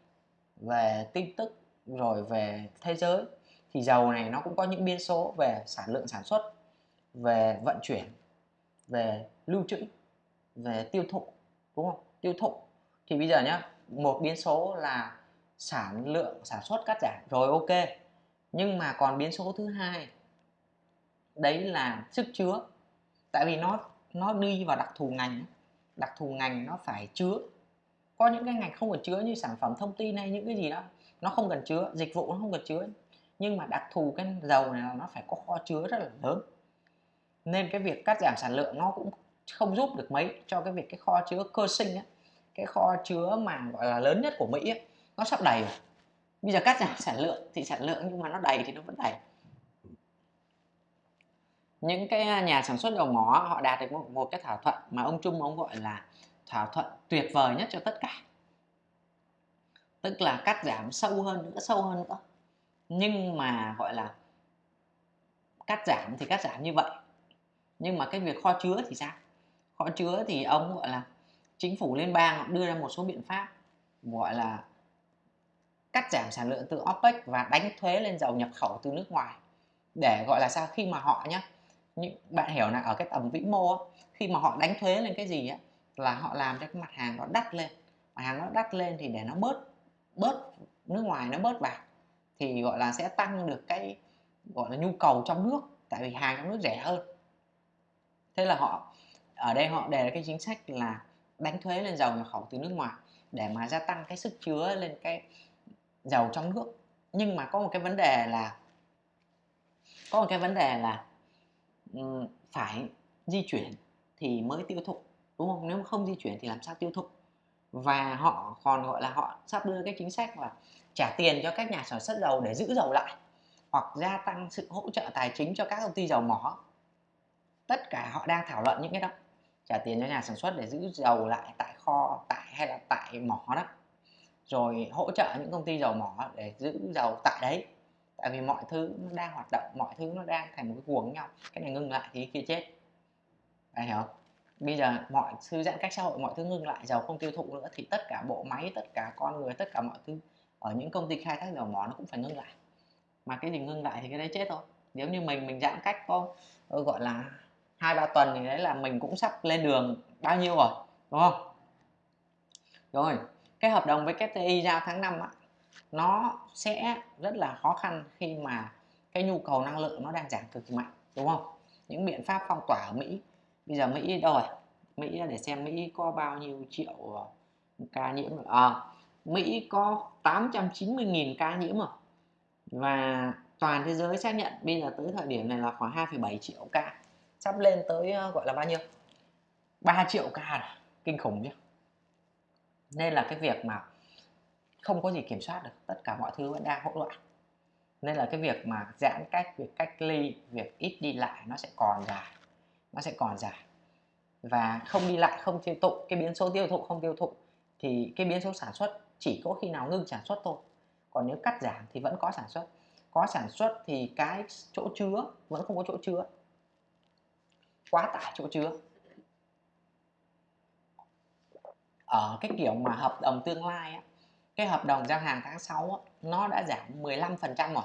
về tin tức, rồi về thế giới. Thì dầu này nó cũng có những biến số về sản lượng sản xuất, về vận chuyển, về lưu trữ, về tiêu thụ, đúng không? Tiêu thụ. Thì bây giờ nhá, một biến số là sản lượng sản xuất cắt giảm, rồi ok. Nhưng mà còn biến số thứ hai, đấy là sức chứa tại vì nó nó đi vào đặc thù ngành đặc thù ngành nó phải chứa. Có những cái ngành không cần chứa như sản phẩm thông tin hay những cái gì đó nó không cần chứa dịch vụ nó không cần chứa. Nhưng mà đặc thù cái dầu này là nó phải có kho chứa rất là lớn. Nên cái việc cắt giảm sản lượng nó cũng không giúp được mấy cho cái việc cái kho chứa cơ sinh ấy, cái kho chứa mà gọi là lớn nhất của Mỹ ấy, nó sắp đầy rồi. Bây giờ cắt giảm sản lượng thì sản lượng nhưng mà nó đầy thì nó vẫn đầy những cái à, nhà sản xuất dầu mỏ họ đạt được một, một cái thỏa thuận mà ông Trung ông gọi là thỏa thuận tuyệt vời nhất cho tất cả. Tức là cắt giảm sâu hơn nữa sâu hơn nữa. Nhưng mà gọi là cắt giảm thì cắt giảm như vậy. Nhưng mà cái việc kho chứa thì sao? Kho chứa thì ông gọi là chính phủ liên bang đưa ra một số biện pháp gọi là cắt giảm sản lượng từ OPEC và đánh thuế lên dầu nhập khẩu từ nước ngoài. Để gọi là sao? Khi mà họ nhá những bạn hiểu là ở cái tầm vĩ mô khi mà họ đánh thuế lên cái gì á, là họ làm cho cái mặt hàng nó đắt lên. Mặt hàng nó đắt lên thì để nó bớt bớt nước ngoài, nó bớt vào thì gọi là sẽ tăng được cái, gọi là nhu cầu trong nước, tại vì hàng trong nước rẻ hơn. Thế là họ, ở đây họ đề ra cái chính sách là đánh thuế lên dầu nhập khẩu từ nước ngoài để mà gia tăng cái sức chứa lên cái dầu trong nước. Nhưng mà có một cái vấn đề là, có một cái vấn đề là Ừ, phải di chuyển thì mới tiêu thụ, đúng không? Nếu không di chuyển thì làm sao tiêu thụ? Và họ còn gọi là họ sắp đưa cái chính sách là trả tiền cho các nhà sản xuất dầu để giữ dầu lại, hoặc gia tăng sự hỗ trợ tài chính cho các công ty dầu mỏ. Tất cả họ đang thảo luận những cái đó, trả tiền cho nhà sản xuất để giữ dầu lại tại kho, tại hay là tại mỏ đó, rồi hỗ trợ những công ty dầu mỏ để giữ dầu tại đấy tại vì mọi thứ nó đang hoạt động mọi thứ nó đang thành một cái cuồng nhau. Cái này ngưng lại thì kia chết. Bạn hiểu không? Bây giờ mọi thứ giãn cách xã hội mọi thứ ngưng lại dầu không tiêu thụ nữa thì tất cả bộ máy tất cả con người tất cả mọi thứ ở những công ty khai thác dầu mỏ nó cũng phải ngưng lại. Mà cái gì ngưng lại thì cái đấy chết thôi. Nếu như mình mình giãn cách có ờ, gọi là hai ba tuần thì đấy là mình cũng sắp lên đường bao nhiêu rồi đúng không? Rồi cái hợp đồng với KTI giao tháng 5 á, nó sẽ rất là khó khăn khi mà cái nhu cầu năng lượng nó đang giảm cực kỳ mạnh đúng không? Những biện pháp phong tỏa ở Mỹ bây giờ Mỹ đâu rồi Mỹ để xem Mỹ có bao nhiêu triệu ờ, ca nhiễm à, Mỹ có 890.000 ca nhiễm rồi. Và toàn thế giới xác nhận bây giờ tới thời điểm này là khoảng 2,7 triệu ca. Sắp lên tới ờ, gọi là bao nhiêu? 3 triệu ca rồi. kinh khủng chứ. Nên là cái việc mà không có gì kiểm soát được tất cả mọi thứ vẫn đang hỗn loạn. Nên là cái việc mà giãn cách việc cách ly việc ít đi lại nó sẽ còn dài nó sẽ còn dài. Và không đi lại không tiêu thụ cái biến số tiêu thụ không tiêu thụ thì cái biến số sản xuất chỉ có khi nào ngưng sản xuất thôi. Còn nếu cắt giảm thì vẫn có sản xuất. Có sản xuất thì cái chỗ chứa vẫn không có chỗ chứa. Quá tải chỗ chứa. Ở cái kiểu mà hợp đồng tương lai á, cái hợp đồng giao hàng tháng 6 nó đã giảm 15% rồi.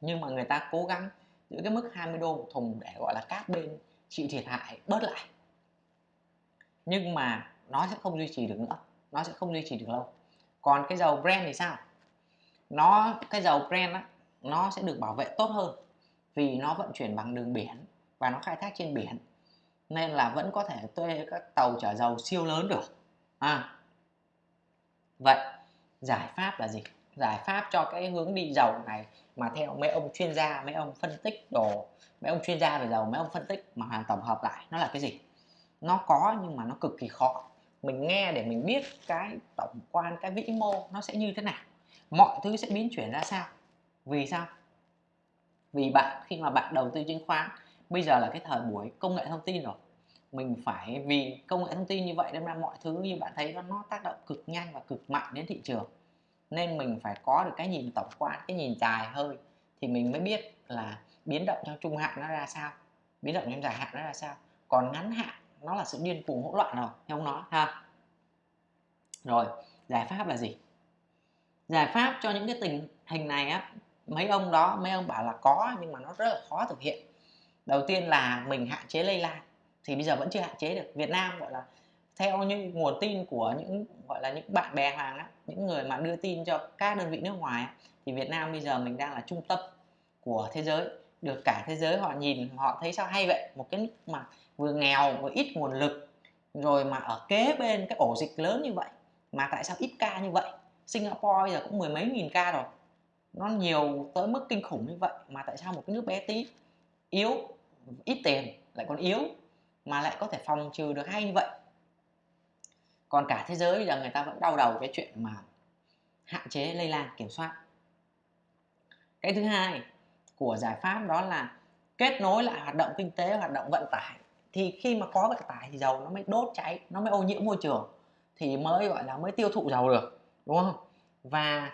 Nhưng mà người ta cố gắng giữ cái mức 20 đô một thùng để gọi là các bên chịu thiệt hại bớt lại. Nhưng mà nó sẽ không duy trì được nữa nó sẽ không duy trì được lâu. Còn cái dầu Brent thì sao? Nó cái dầu Brent á, nó sẽ được bảo vệ tốt hơn vì nó vận chuyển bằng đường biển và nó khai thác trên biển. Nên là vẫn có thể thuê các tàu chở dầu siêu lớn được. À vậy, giải pháp là gì? Giải pháp cho cái hướng đi dầu này mà theo mấy ông chuyên gia, mấy ông phân tích đồ, mấy ông chuyên gia về dầu mấy ông phân tích mà hoàn tổng hợp lại, nó là cái gì? Nó có nhưng mà nó cực kỳ khó. Mình nghe để mình biết cái tổng quan, cái vĩ mô nó sẽ như thế nào. Mọi thứ sẽ biến chuyển ra sao? Vì sao? Vì bạn, khi mà bạn đầu tư chứng khoán, bây giờ là cái thời buổi công nghệ thông tin rồi mình phải vì công nghệ thông tin như vậy nên ra mọi thứ như bạn thấy nó, nó tác động cực nhanh và cực mạnh đến thị trường. Nên mình phải có được cái nhìn tổng quan cái nhìn dài hơi thì mình mới biết là biến động trong trung hạn nó ra sao biến động trong dài hạn nó ra sao. Còn ngắn hạn nó là sự điên cuồng hỗn loạn rồi theo ông nói ha. Rồi giải pháp là gì? Giải pháp cho những cái tình hình này á mấy ông đó mấy ông bảo là có nhưng mà nó rất là khó thực hiện. Đầu tiên là mình hạn chế lây lan thì bây giờ vẫn chưa hạn chế được. Việt Nam gọi là theo những nguồn tin của những gọi là những bạn bè hàng á, những người mà đưa tin cho các đơn vị nước ngoài á, thì Việt Nam bây giờ mình đang là trung tâm của thế giới. Được cả thế giới họ nhìn họ thấy sao hay vậy? Một cái nước mà vừa nghèo vừa ít nguồn lực rồi mà ở kế bên cái ổ dịch lớn như vậy mà tại sao ít ca như vậy? Singapore bây giờ cũng mười mấy nghìn ca rồi. Nó nhiều tới mức kinh khủng như vậy mà tại sao một cái nước bé tí yếu ít tiền lại còn yếu? Mà lại có thể phòng trừ được hay như vậy. Còn cả thế giới bây giờ người ta vẫn đau đầu cái chuyện mà hạn chế lây lan, kiểm soát. Cái thứ hai của giải pháp đó là kết nối lại hoạt động kinh tế, hoạt động vận tải. Thì khi mà có vận tải thì dầu nó mới đốt cháy, nó mới ô nhiễm môi trường, thì mới, gọi là, mới tiêu thụ dầu được, đúng không? Và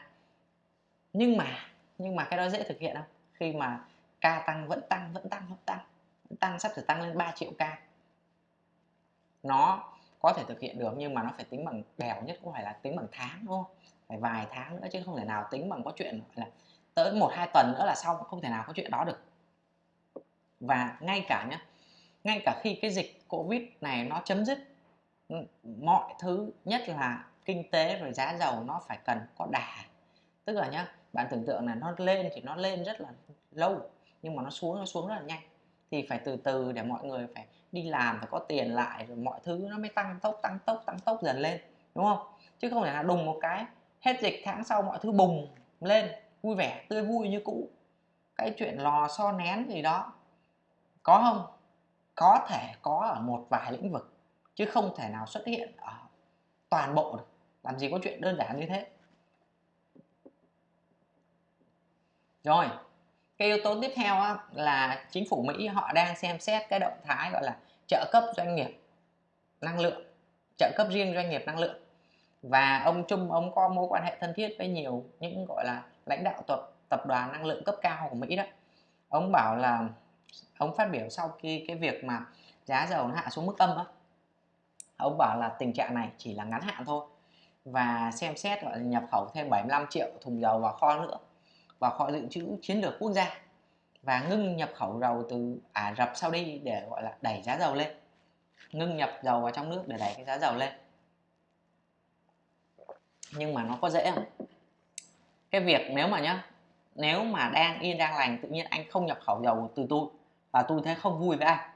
nhưng mà nhưng mà cái đó dễ thực hiện không khi mà ca tăng, vẫn tăng vẫn tăng vẫn tăng vẫn tăng, sắp sửa tăng lên 3 triệu ca nó có thể thực hiện được nhưng mà nó phải tính bằng bèo nhất cũng phải là tính bằng tháng, đúng không? Phải vài tháng nữa chứ không thể nào tính bằng có chuyện là tới một, hai tuần nữa là xong, không thể nào có chuyện đó được. Và ngay cả nhé ngay cả khi cái dịch covid này nó chấm dứt ừ, mọi thứ, nhất là kinh tế rồi giá dầu nó phải cần có đà. Tức là nhá, bạn tưởng tượng là nó lên thì nó lên rất là lâu, nhưng mà nó xuống nó xuống rất là nhanh. Thì phải từ từ để mọi người phải đi làm phải có tiền lại rồi mọi thứ nó mới tăng tốc tăng tốc tăng tốc dần lên đúng không? Chứ không thể là đùng một cái hết dịch tháng sau mọi thứ bùng lên vui vẻ tươi vui như cũ. Cái chuyện lò so nén gì đó có không? Có thể có ở một vài lĩnh vực chứ không thể nào xuất hiện ở toàn bộ được. Làm gì có chuyện đơn giản như thế. Rồi cái yếu tố tiếp theo á, là chính phủ Mỹ họ đang xem xét cái động thái gọi là trợ cấp doanh nghiệp năng lượng, trợ cấp riêng doanh nghiệp năng lượng. Và ông Trung, ông có mối quan hệ thân thiết với nhiều những, gọi là, lãnh đạo tập tập đoàn năng lượng cấp cao của Mỹ đó. Ông bảo là, ông phát biểu sau khi cái việc mà giá dầu nó hạ xuống mức âm á. Ông bảo là tình trạng này chỉ là ngắn hạn thôi và xem xét, gọi là, nhập khẩu thêm 75 triệu thùng dầu vào kho nữa, vào kho dự trữ chiến lược quốc gia và ngưng nhập khẩu dầu từ Ả Rập Saudi để, gọi là, đẩy giá dầu lên. Ngưng nhập dầu vào trong nước để đẩy cái giá dầu lên. Nhưng mà nó có dễ không? Cái việc nếu mà nhá, nếu mà đang, yên đang lành, tự nhiên anh không nhập khẩu dầu từ tôi và tôi thấy không vui với anh,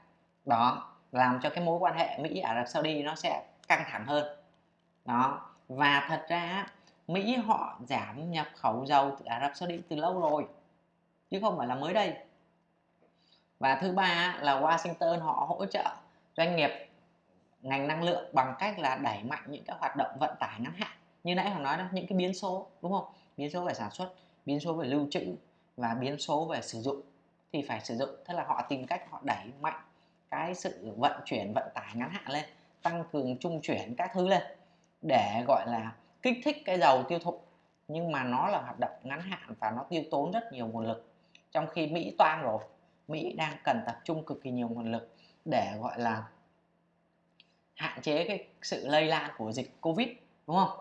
đó, làm cho cái mối quan hệ Mỹ Ả Rập Saudi nó sẽ căng thẳng hơn. Đó, và thật ra Mỹ họ giảm nhập khẩu dầu từ Ả Rập Saudi từ lâu rồi chứ không phải là mới đây. Và thứ ba là Washington họ hỗ trợ doanh nghiệp ngành năng lượng bằng cách là đẩy mạnh những cái hoạt động vận tải ngắn hạn. Như nãy họ nói đó, những cái biến số, đúng không? Biến số về sản xuất, biến số về lưu trữ và biến số về sử dụng. Thì phải sử dụng thế là họ tìm cách họ đẩy mạnh cái sự vận chuyển, vận tải ngắn hạn lên, tăng cường trung chuyển các thứ lên để, gọi là, kích thích cái dầu tiêu thụ. Nhưng mà nó là hoạt động ngắn hạn và nó tiêu tốn rất nhiều nguồn lực trong khi Mỹ toang rồi, Mỹ đang cần tập trung cực kỳ nhiều nguồn lực để, gọi là, hạn chế cái sự lây lan của dịch Covid, đúng không?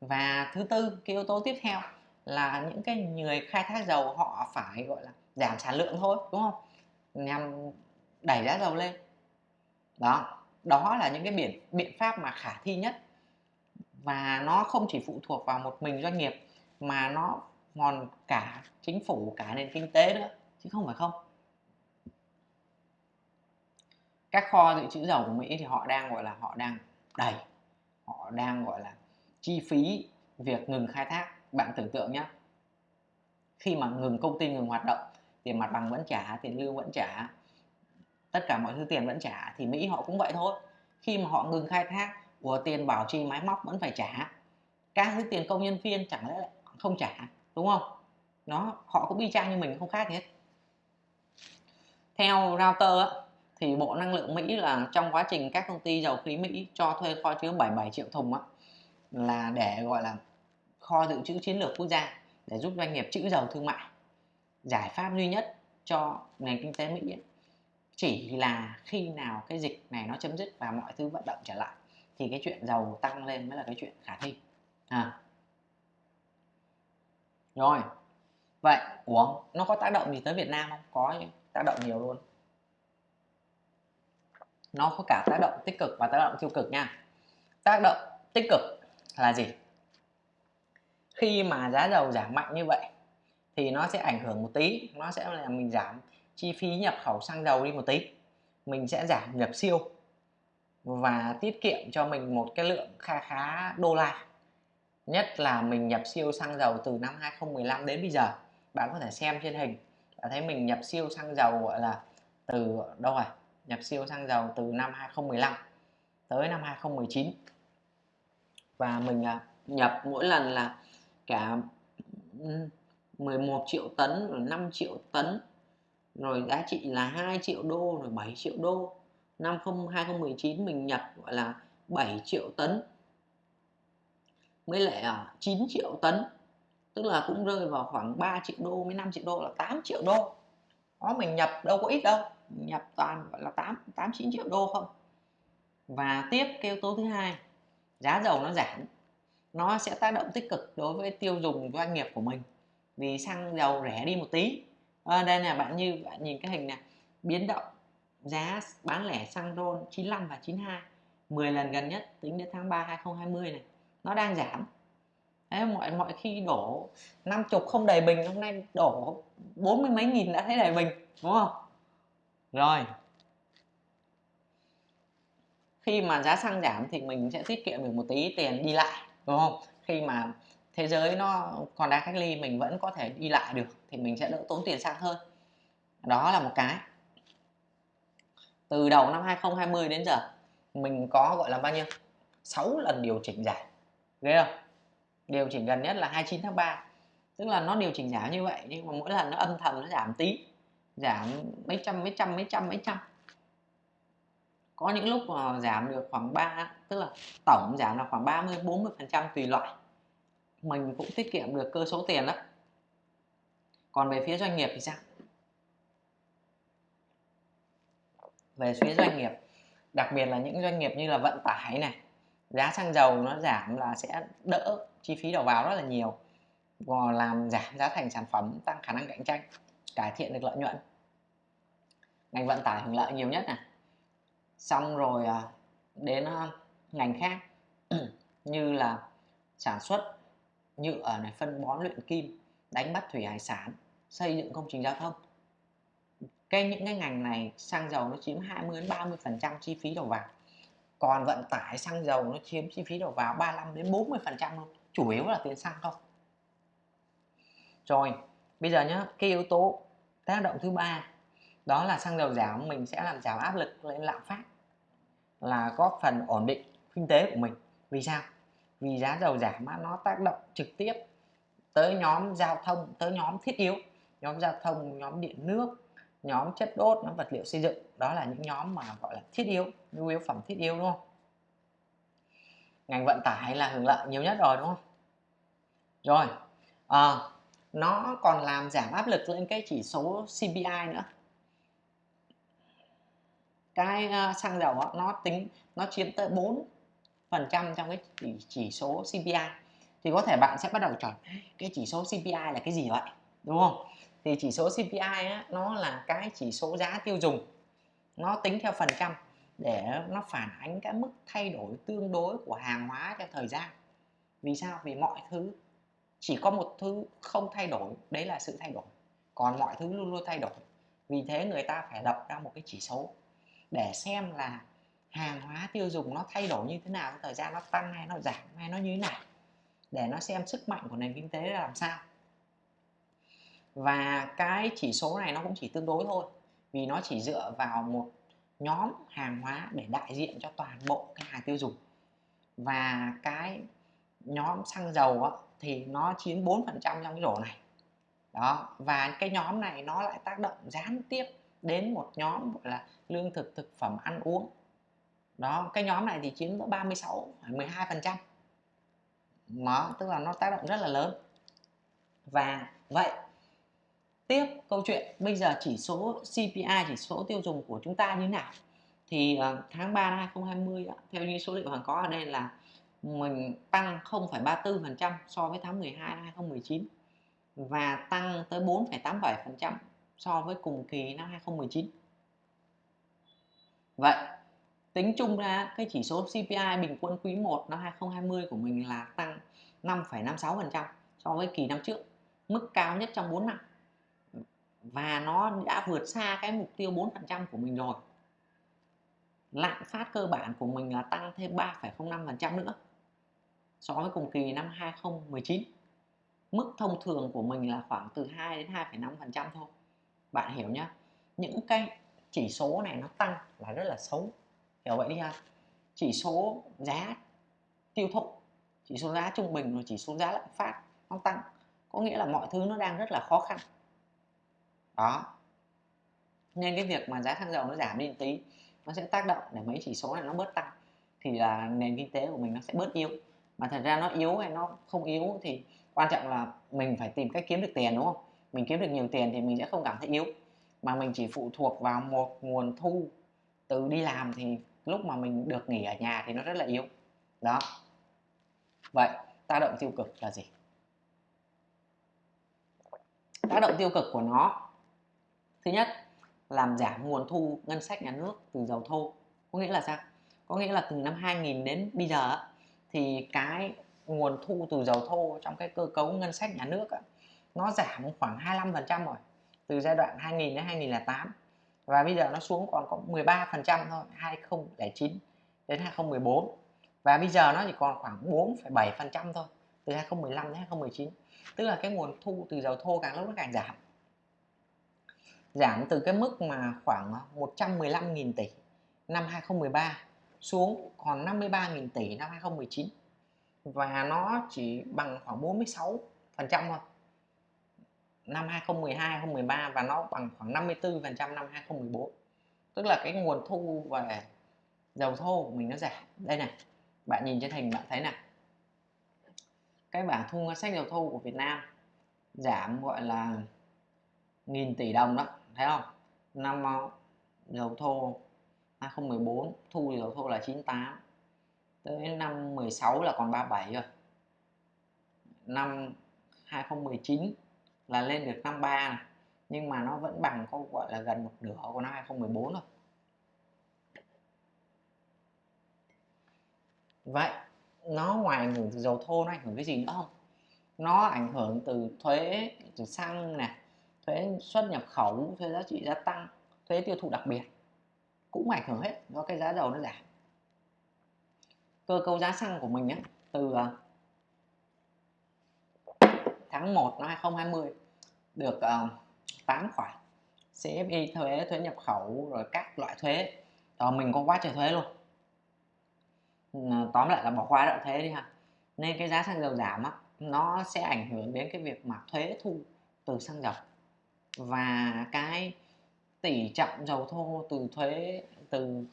Và thứ tư, cái yếu tố tiếp theo là những cái người khai thác dầu họ phải, gọi là, giảm sản lượng thôi, đúng không? Nhằm đẩy giá dầu lên. Đó đó là những cái biện biện pháp mà khả thi nhất. Và nó không chỉ phụ thuộc vào một mình doanh nghiệp, mà nó còn cả chính phủ, cả nền kinh tế nữa, chứ không phải không. Các kho dự trữ dầu của Mỹ thì họ đang, gọi là, họ đang đầy, họ đang, gọi là, chi phí việc ngừng khai thác. Bạn tưởng tượng nhé khi mà ngừng công ty, ngừng hoạt động, tiền mặt bằng vẫn trả, tiền lương vẫn trả, tất cả mọi thứ tiền vẫn trả, thì Mỹ họ cũng vậy thôi. Khi mà họ ngừng khai thác của tiền bảo trì máy móc vẫn phải trả. Các thứ tiền công nhân viên chẳng lẽ lại không trả? Đúng không? Nó họ cũng y chang như mình không khác gì hết. Theo router á, thì Bộ Năng lượng Mỹ là trong quá trình các công ty dầu khí Mỹ cho thuê kho chứa 77 triệu thùng á, là để gọi là kho dự trữ chiến lược quốc gia để giúp doanh nghiệp trữ dầu thương mại. Giải pháp duy nhất cho nền kinh tế Mỹ ấy, chỉ là khi nào cái dịch này nó chấm dứt và mọi thứ vận động trở lại thì cái chuyện dầu tăng lên mới là cái chuyện khả thi. À rồi. Vậy uống nó có tác động gì tới Việt Nam không? Có tác động nhiều luôn. Nó có cả tác động tích cực và tác động tiêu cực nha. Tác động tích cực là gì? Khi mà giá dầu giảm mạnh như vậy, thì nó sẽ ảnh hưởng một tí. Nó sẽ là mình giảm chi phí nhập khẩu xăng dầu đi một tí. Mình sẽ giảm nhập siêu và tiết kiệm cho mình một cái lượng kha khá đô la nhất là mình nhập siêu xăng dầu từ năm 2015 đến bây giờ. Bạn có thể xem trên hình, bạn thấy mình nhập siêu xăng dầu, gọi là, từ, đâu rồi? Nhập siêu xăng dầu từ năm 2015 tới năm 2019 và mình à, nhập mỗi lần là cả 11 triệu tấn, rồi 5 triệu tấn, rồi giá trị là 2 triệu đô, rồi 7 triệu đô. Năm 2019 mình nhập, gọi là 7 triệu tấn mới lẻ à? 9 triệu tấn. Tức là cũng rơi vào khoảng 3 triệu đô với 5 triệu đô là 8 triệu đô. Đó mình nhập đâu có ít đâu. Mình nhập toàn gọi là 8 8 9 triệu đô không? Và tiếp cái yếu tố thứ hai giá dầu nó giảm. Nó sẽ tác động tích cực đối với tiêu dùng doanh nghiệp của mình. Vì xăng dầu rẻ đi một tí. À, đây là bạn như bạn nhìn cái hình này biến động giá bán lẻ xăng RON 95 và 92 10 lần gần nhất tính đến tháng 3 2020 này nó đang giảm. Đấy, mọi mọi khi đổ năm chục không đầy bình hôm nay đổ bốn mươi mấy nghìn đã thấy đầy bình đúng không? Rồi. Khi mà giá xăng giảm thì mình sẽ tiết kiệm được một tí tiền đi lại đúng không? Khi mà thế giới nó còn đang cách ly mình vẫn có thể đi lại được thì mình sẽ đỡ tốn tiền xăng hơn. Đó là một cái. Từ đầu năm 2020 đến giờ mình có gọi là bao nhiêu? 6 lần điều chỉnh giảm ghê không? Điều chỉnh gần nhất là 29 tháng 3 tức là nó điều chỉnh giảm như vậy, nhưng mà mỗi lần nó âm thầm nó giảm tí. Giảm mấy trăm mấy trăm mấy trăm mấy trăm. Có những lúc mà giảm được khoảng 3 tức là tổng giảm là khoảng 30 40 phần trăm tùy loại. Mình cũng tiết kiệm được cơ số tiền đó còn về phía doanh nghiệp thì sao? Về phía doanh nghiệp, đặc biệt là những doanh nghiệp như là vận tải này giá xăng dầu nó giảm là sẽ đỡ chi phí đầu vào rất là nhiều. Và làm giảm giá thành sản phẩm, tăng khả năng cạnh tranh, cải thiện được lợi nhuận. Ngành vận tải hưởng lợi nhiều nhất này. Xong rồi à, đến à, ngành khác, như là sản xuất nhựa này, phân bón luyện kim, đánh bắt thủy hải sản, xây dựng công trình giao thông. Cái, những cái ngành này, xăng dầu nó chiếm 20 đến 30 phần trăm chi phí đầu vào còn vận tải xăng dầu nó chiếm chi phí đầu vào 35 đến 40 phần trăm luôn, chủ yếu là tiền xăng không rồi, bây giờ nhá, cái yếu tố tác động thứ ba, đó là xăng dầu giảm, mình sẽ làm giảm áp lực lên lạm phát là góp phần ổn định kinh tế của mình. Vì sao? Vì giá dầu giảm nó tác động trực tiếp tới nhóm giao thông, tới nhóm thiết yếu, nhóm giao thông, nhóm điện nước nhóm chất đốt nhóm vật liệu xây dựng. Đó là những nhóm mà gọi là thiết yếu nhu yếu phẩm thiết yếu đúng không? Ngành vận tải là hưởng lợi nhiều nhất rồi đúng không? Rồi à, nó còn làm giảm áp lực lên cái chỉ số CPI nữa. Cái ờ, xăng dầu đó, nó tính nó chiếm tới 4 phần trăm trong cái chỉ, chỉ số CPI thì có thể bạn sẽ bắt đầu chọn cái chỉ số CPI là cái gì vậy? Đúng không? Thì chỉ số CPI á, nó là cái chỉ số giá tiêu dùng. Nó tính theo phần trăm để nó phản ánh cái mức thay đổi tương đối của hàng hóa theo thời gian. Vì sao? Vì mọi thứ chỉ có một thứ không thay đổi đấy là sự thay đổi. Còn mọi thứ luôn luôn thay đổi. Vì thế người ta phải lập ra một cái chỉ số để xem là hàng hóa tiêu dùng nó thay đổi như thế nào thời gian nó tăng hay nó giảm hay nó như thế nào để nó xem sức mạnh của nền kinh tế là làm sao và cái chỉ số này nó cũng chỉ tương đối thôi vì nó chỉ dựa vào một nhóm hàng hóa để đại diện cho toàn bộ cái hàng tiêu dùng. Và cái nhóm xăng dầu á, thì nó chiếm 4% trong cái rổ này. Đó và cái nhóm này nó lại tác động gián tiếp đến một nhóm gọi là lương thực thực phẩm ăn uống. Đó cái nhóm này thì chiếm tới 36 12 phần trăm. Nó tức là nó tác động rất là lớn. Và vậy tiếp câu chuyện bây giờ chỉ số CPI chỉ số tiêu dùng của chúng ta như thế nào thì uh, tháng 3 năm 2020 đó, theo như số liệu hàng có ở đây là mình tăng 0,34% so với tháng 12 năm 2019 và tăng tới 4,87% so với cùng kỳ năm 2019. Vậy tính chung ra cái chỉ số CPI bình quân quý 1 năm 2020 của mình là tăng 5,56% so với kỳ năm trước, mức cao nhất trong 4 năm. Và nó đã vượt xa cái mục tiêu 4% của mình rồi. Lạm phát cơ bản của mình là tăng thêm 3,05% nữa so với cùng kỳ năm 2019 mức thông thường của mình là khoảng từ 2 đến 2,5% thôi. Bạn hiểu nhá. Những cái chỉ số này nó tăng là rất là xấu. Hiểu vậy đi ha. Chỉ số giá tiêu thụ chỉ số giá trung bình rồi chỉ số giá lạm phát nó tăng. Có nghĩa là mọi thứ nó đang rất là khó khăn đó. Nên cái việc mà giá xăng dầu nó giảm đi một tí, nó sẽ tác động để mấy chỉ số này nó bớt tăng, thì là nền kinh tế của mình nó sẽ bớt yếu. Mà thật ra nó yếu hay nó không yếu thì quan trọng là mình phải tìm cách kiếm được tiền, đúng không? Mình kiếm được nhiều tiền thì mình sẽ không cảm thấy yếu. Mà mình chỉ phụ thuộc vào một nguồn thu từ đi làm thì lúc mà mình được nghỉ ở nhà thì nó rất là yếu. Đó. Vậy, tác động tiêu cực là gì? Tác động tiêu cực của nó thứ nhất làm giảm nguồn thu ngân sách nhà nước từ dầu thô. Có nghĩa là sao? Có nghĩa là từ năm 2000 đến bây giờ thì cái nguồn thu từ dầu thô trong cái cơ cấu ngân sách nhà nước nó giảm khoảng 25% rồi từ giai đoạn 2000 đến 2008 và bây giờ nó xuống còn có 13% thôi 2009 đến 2014 và bây giờ nó chỉ còn khoảng 4,7% thôi từ 2015 đến 2019 tức là cái nguồn thu từ dầu thô càng lúc nó càng giảm giảm từ cái mức mà khoảng 115.000 tỷ năm 2013 xuống còn 53.000 tỷ năm 2019 và nó chỉ bằng khoảng 46 phần trăm thôi. Năm 2012 2013 và nó bằng khoảng 54 phần trăm năm 2014 tức là cái nguồn thu về dầu thô của mình nó giảm. Đây này, bạn nhìn trên hình bạn thấy này cái bảng thu ngân sách dầu thô của Việt Nam giảm gọi là nghìn tỷ đồng đó thấy không? Năm ờ, dầu thô 2014 thu dầu thô là 98 tới năm 16 là còn 37 rồi. Năm 2019 là lên được 53 này. Nhưng mà nó vẫn bằng có, gọi là, gần một nửa của năm 2014 rồi vậy, nó ngoài ảnh hưởng từ dầu thô, nó ảnh hưởng cái gì nữa không? Nó ảnh hưởng từ thuế, từ xăng này thuế xuất nhập khẩu thuế giá trị gia tăng thuế tiêu thụ đặc biệt cũng ảnh hưởng hết do cái giá dầu nó giảm. Cơ cấu giá xăng của mình ấy, từ à, tháng 1 năm 2020 được à, 8 khoản CFI thuế thuế nhập khẩu rồi các loại thuế. Đó mình có quá trời thuế luôn. À, tóm lại là bỏ qua đoạn thuế đi ha. Nên cái giá xăng dầu giảm á nó sẽ ảnh hưởng đến cái việc mà thuế thu từ xăng dầu và cái tỷ trọng dầu thô từ thuế, từ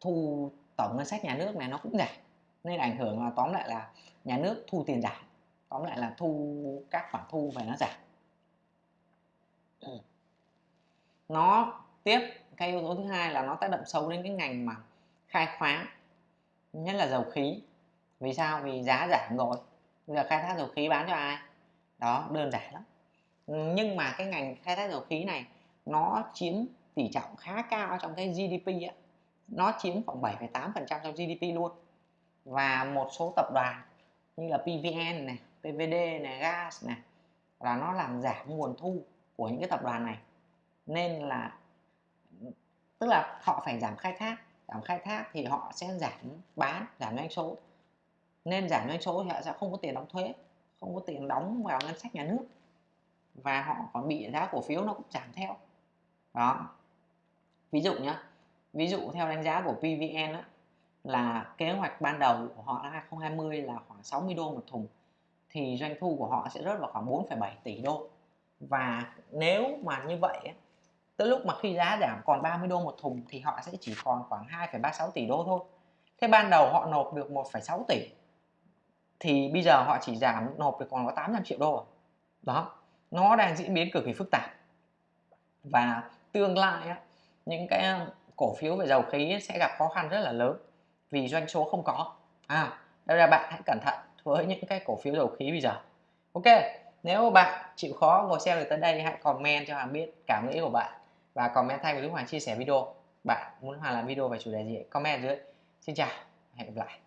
thu tổng ngân sách nhà nước này nó cũng giảm. Nên ảnh hưởng là tóm lại là nhà nước thu tiền giảm, tóm lại là thu các khoản thu về nó giảm. Ừ. Nó tiếp, cái yếu tố thứ hai là nó tác động sâu đến cái ngành mà khai khoáng, nhất là dầu khí. Vì sao? Vì giá giảm rồi. Bây giờ khai thác dầu khí bán cho ai? Đó, đơn giản lắm nhưng mà cái ngành khai thác dầu khí này nó chiếm tỷ trọng khá cao trong cái GDP ấy. nó chiếm khoảng 7,8% trong GDP luôn. Và một số tập đoàn như là PVN này, PVD này, gas này là nó làm giảm nguồn thu của những cái tập đoàn này. Nên là tức là họ phải giảm khai thác giảm khai thác thì họ sẽ giảm bán giảm doanh số. Nên giảm doanh số thì họ sẽ không có tiền đóng thuế không có tiền đóng vào ngân sách nhà nước và họ còn bị giá cổ phiếu nó cũng giảm theo. Đó. Ví dụ nhá ví dụ theo đánh giá của PVN á, là kế hoạch ban đầu của họ năm 2020 là khoảng 60 đô một thùng thì doanh thu của họ sẽ rớt vào khoảng 4,7 tỷ đô. Và nếu mà như vậy tới lúc mà khi giá giảm còn 30 đô một thùng thì họ sẽ chỉ còn khoảng 2,36 tỷ đô thôi. Thế ban đầu họ nộp được 1,6 tỷ thì bây giờ họ chỉ giảm nộp được còn có 800 triệu đô à? đó nó đang diễn biến cực kỳ phức tạp. Và tương lai á, những cái cổ phiếu về dầu khí sẽ gặp khó khăn rất là lớn vì doanh số không có. À đây là bạn hãy cẩn thận với những cái cổ phiếu dầu khí bây giờ. Ok nếu bạn chịu khó ngồi xem được tới đây hãy comment cho Hoàng biết cảm nghĩ của bạn và comment thay với lúc Hoàng chia sẻ video. Bạn muốn Hoàng làm video về chủ đề gì? Comment dưới. Xin chào hẹn gặp lại.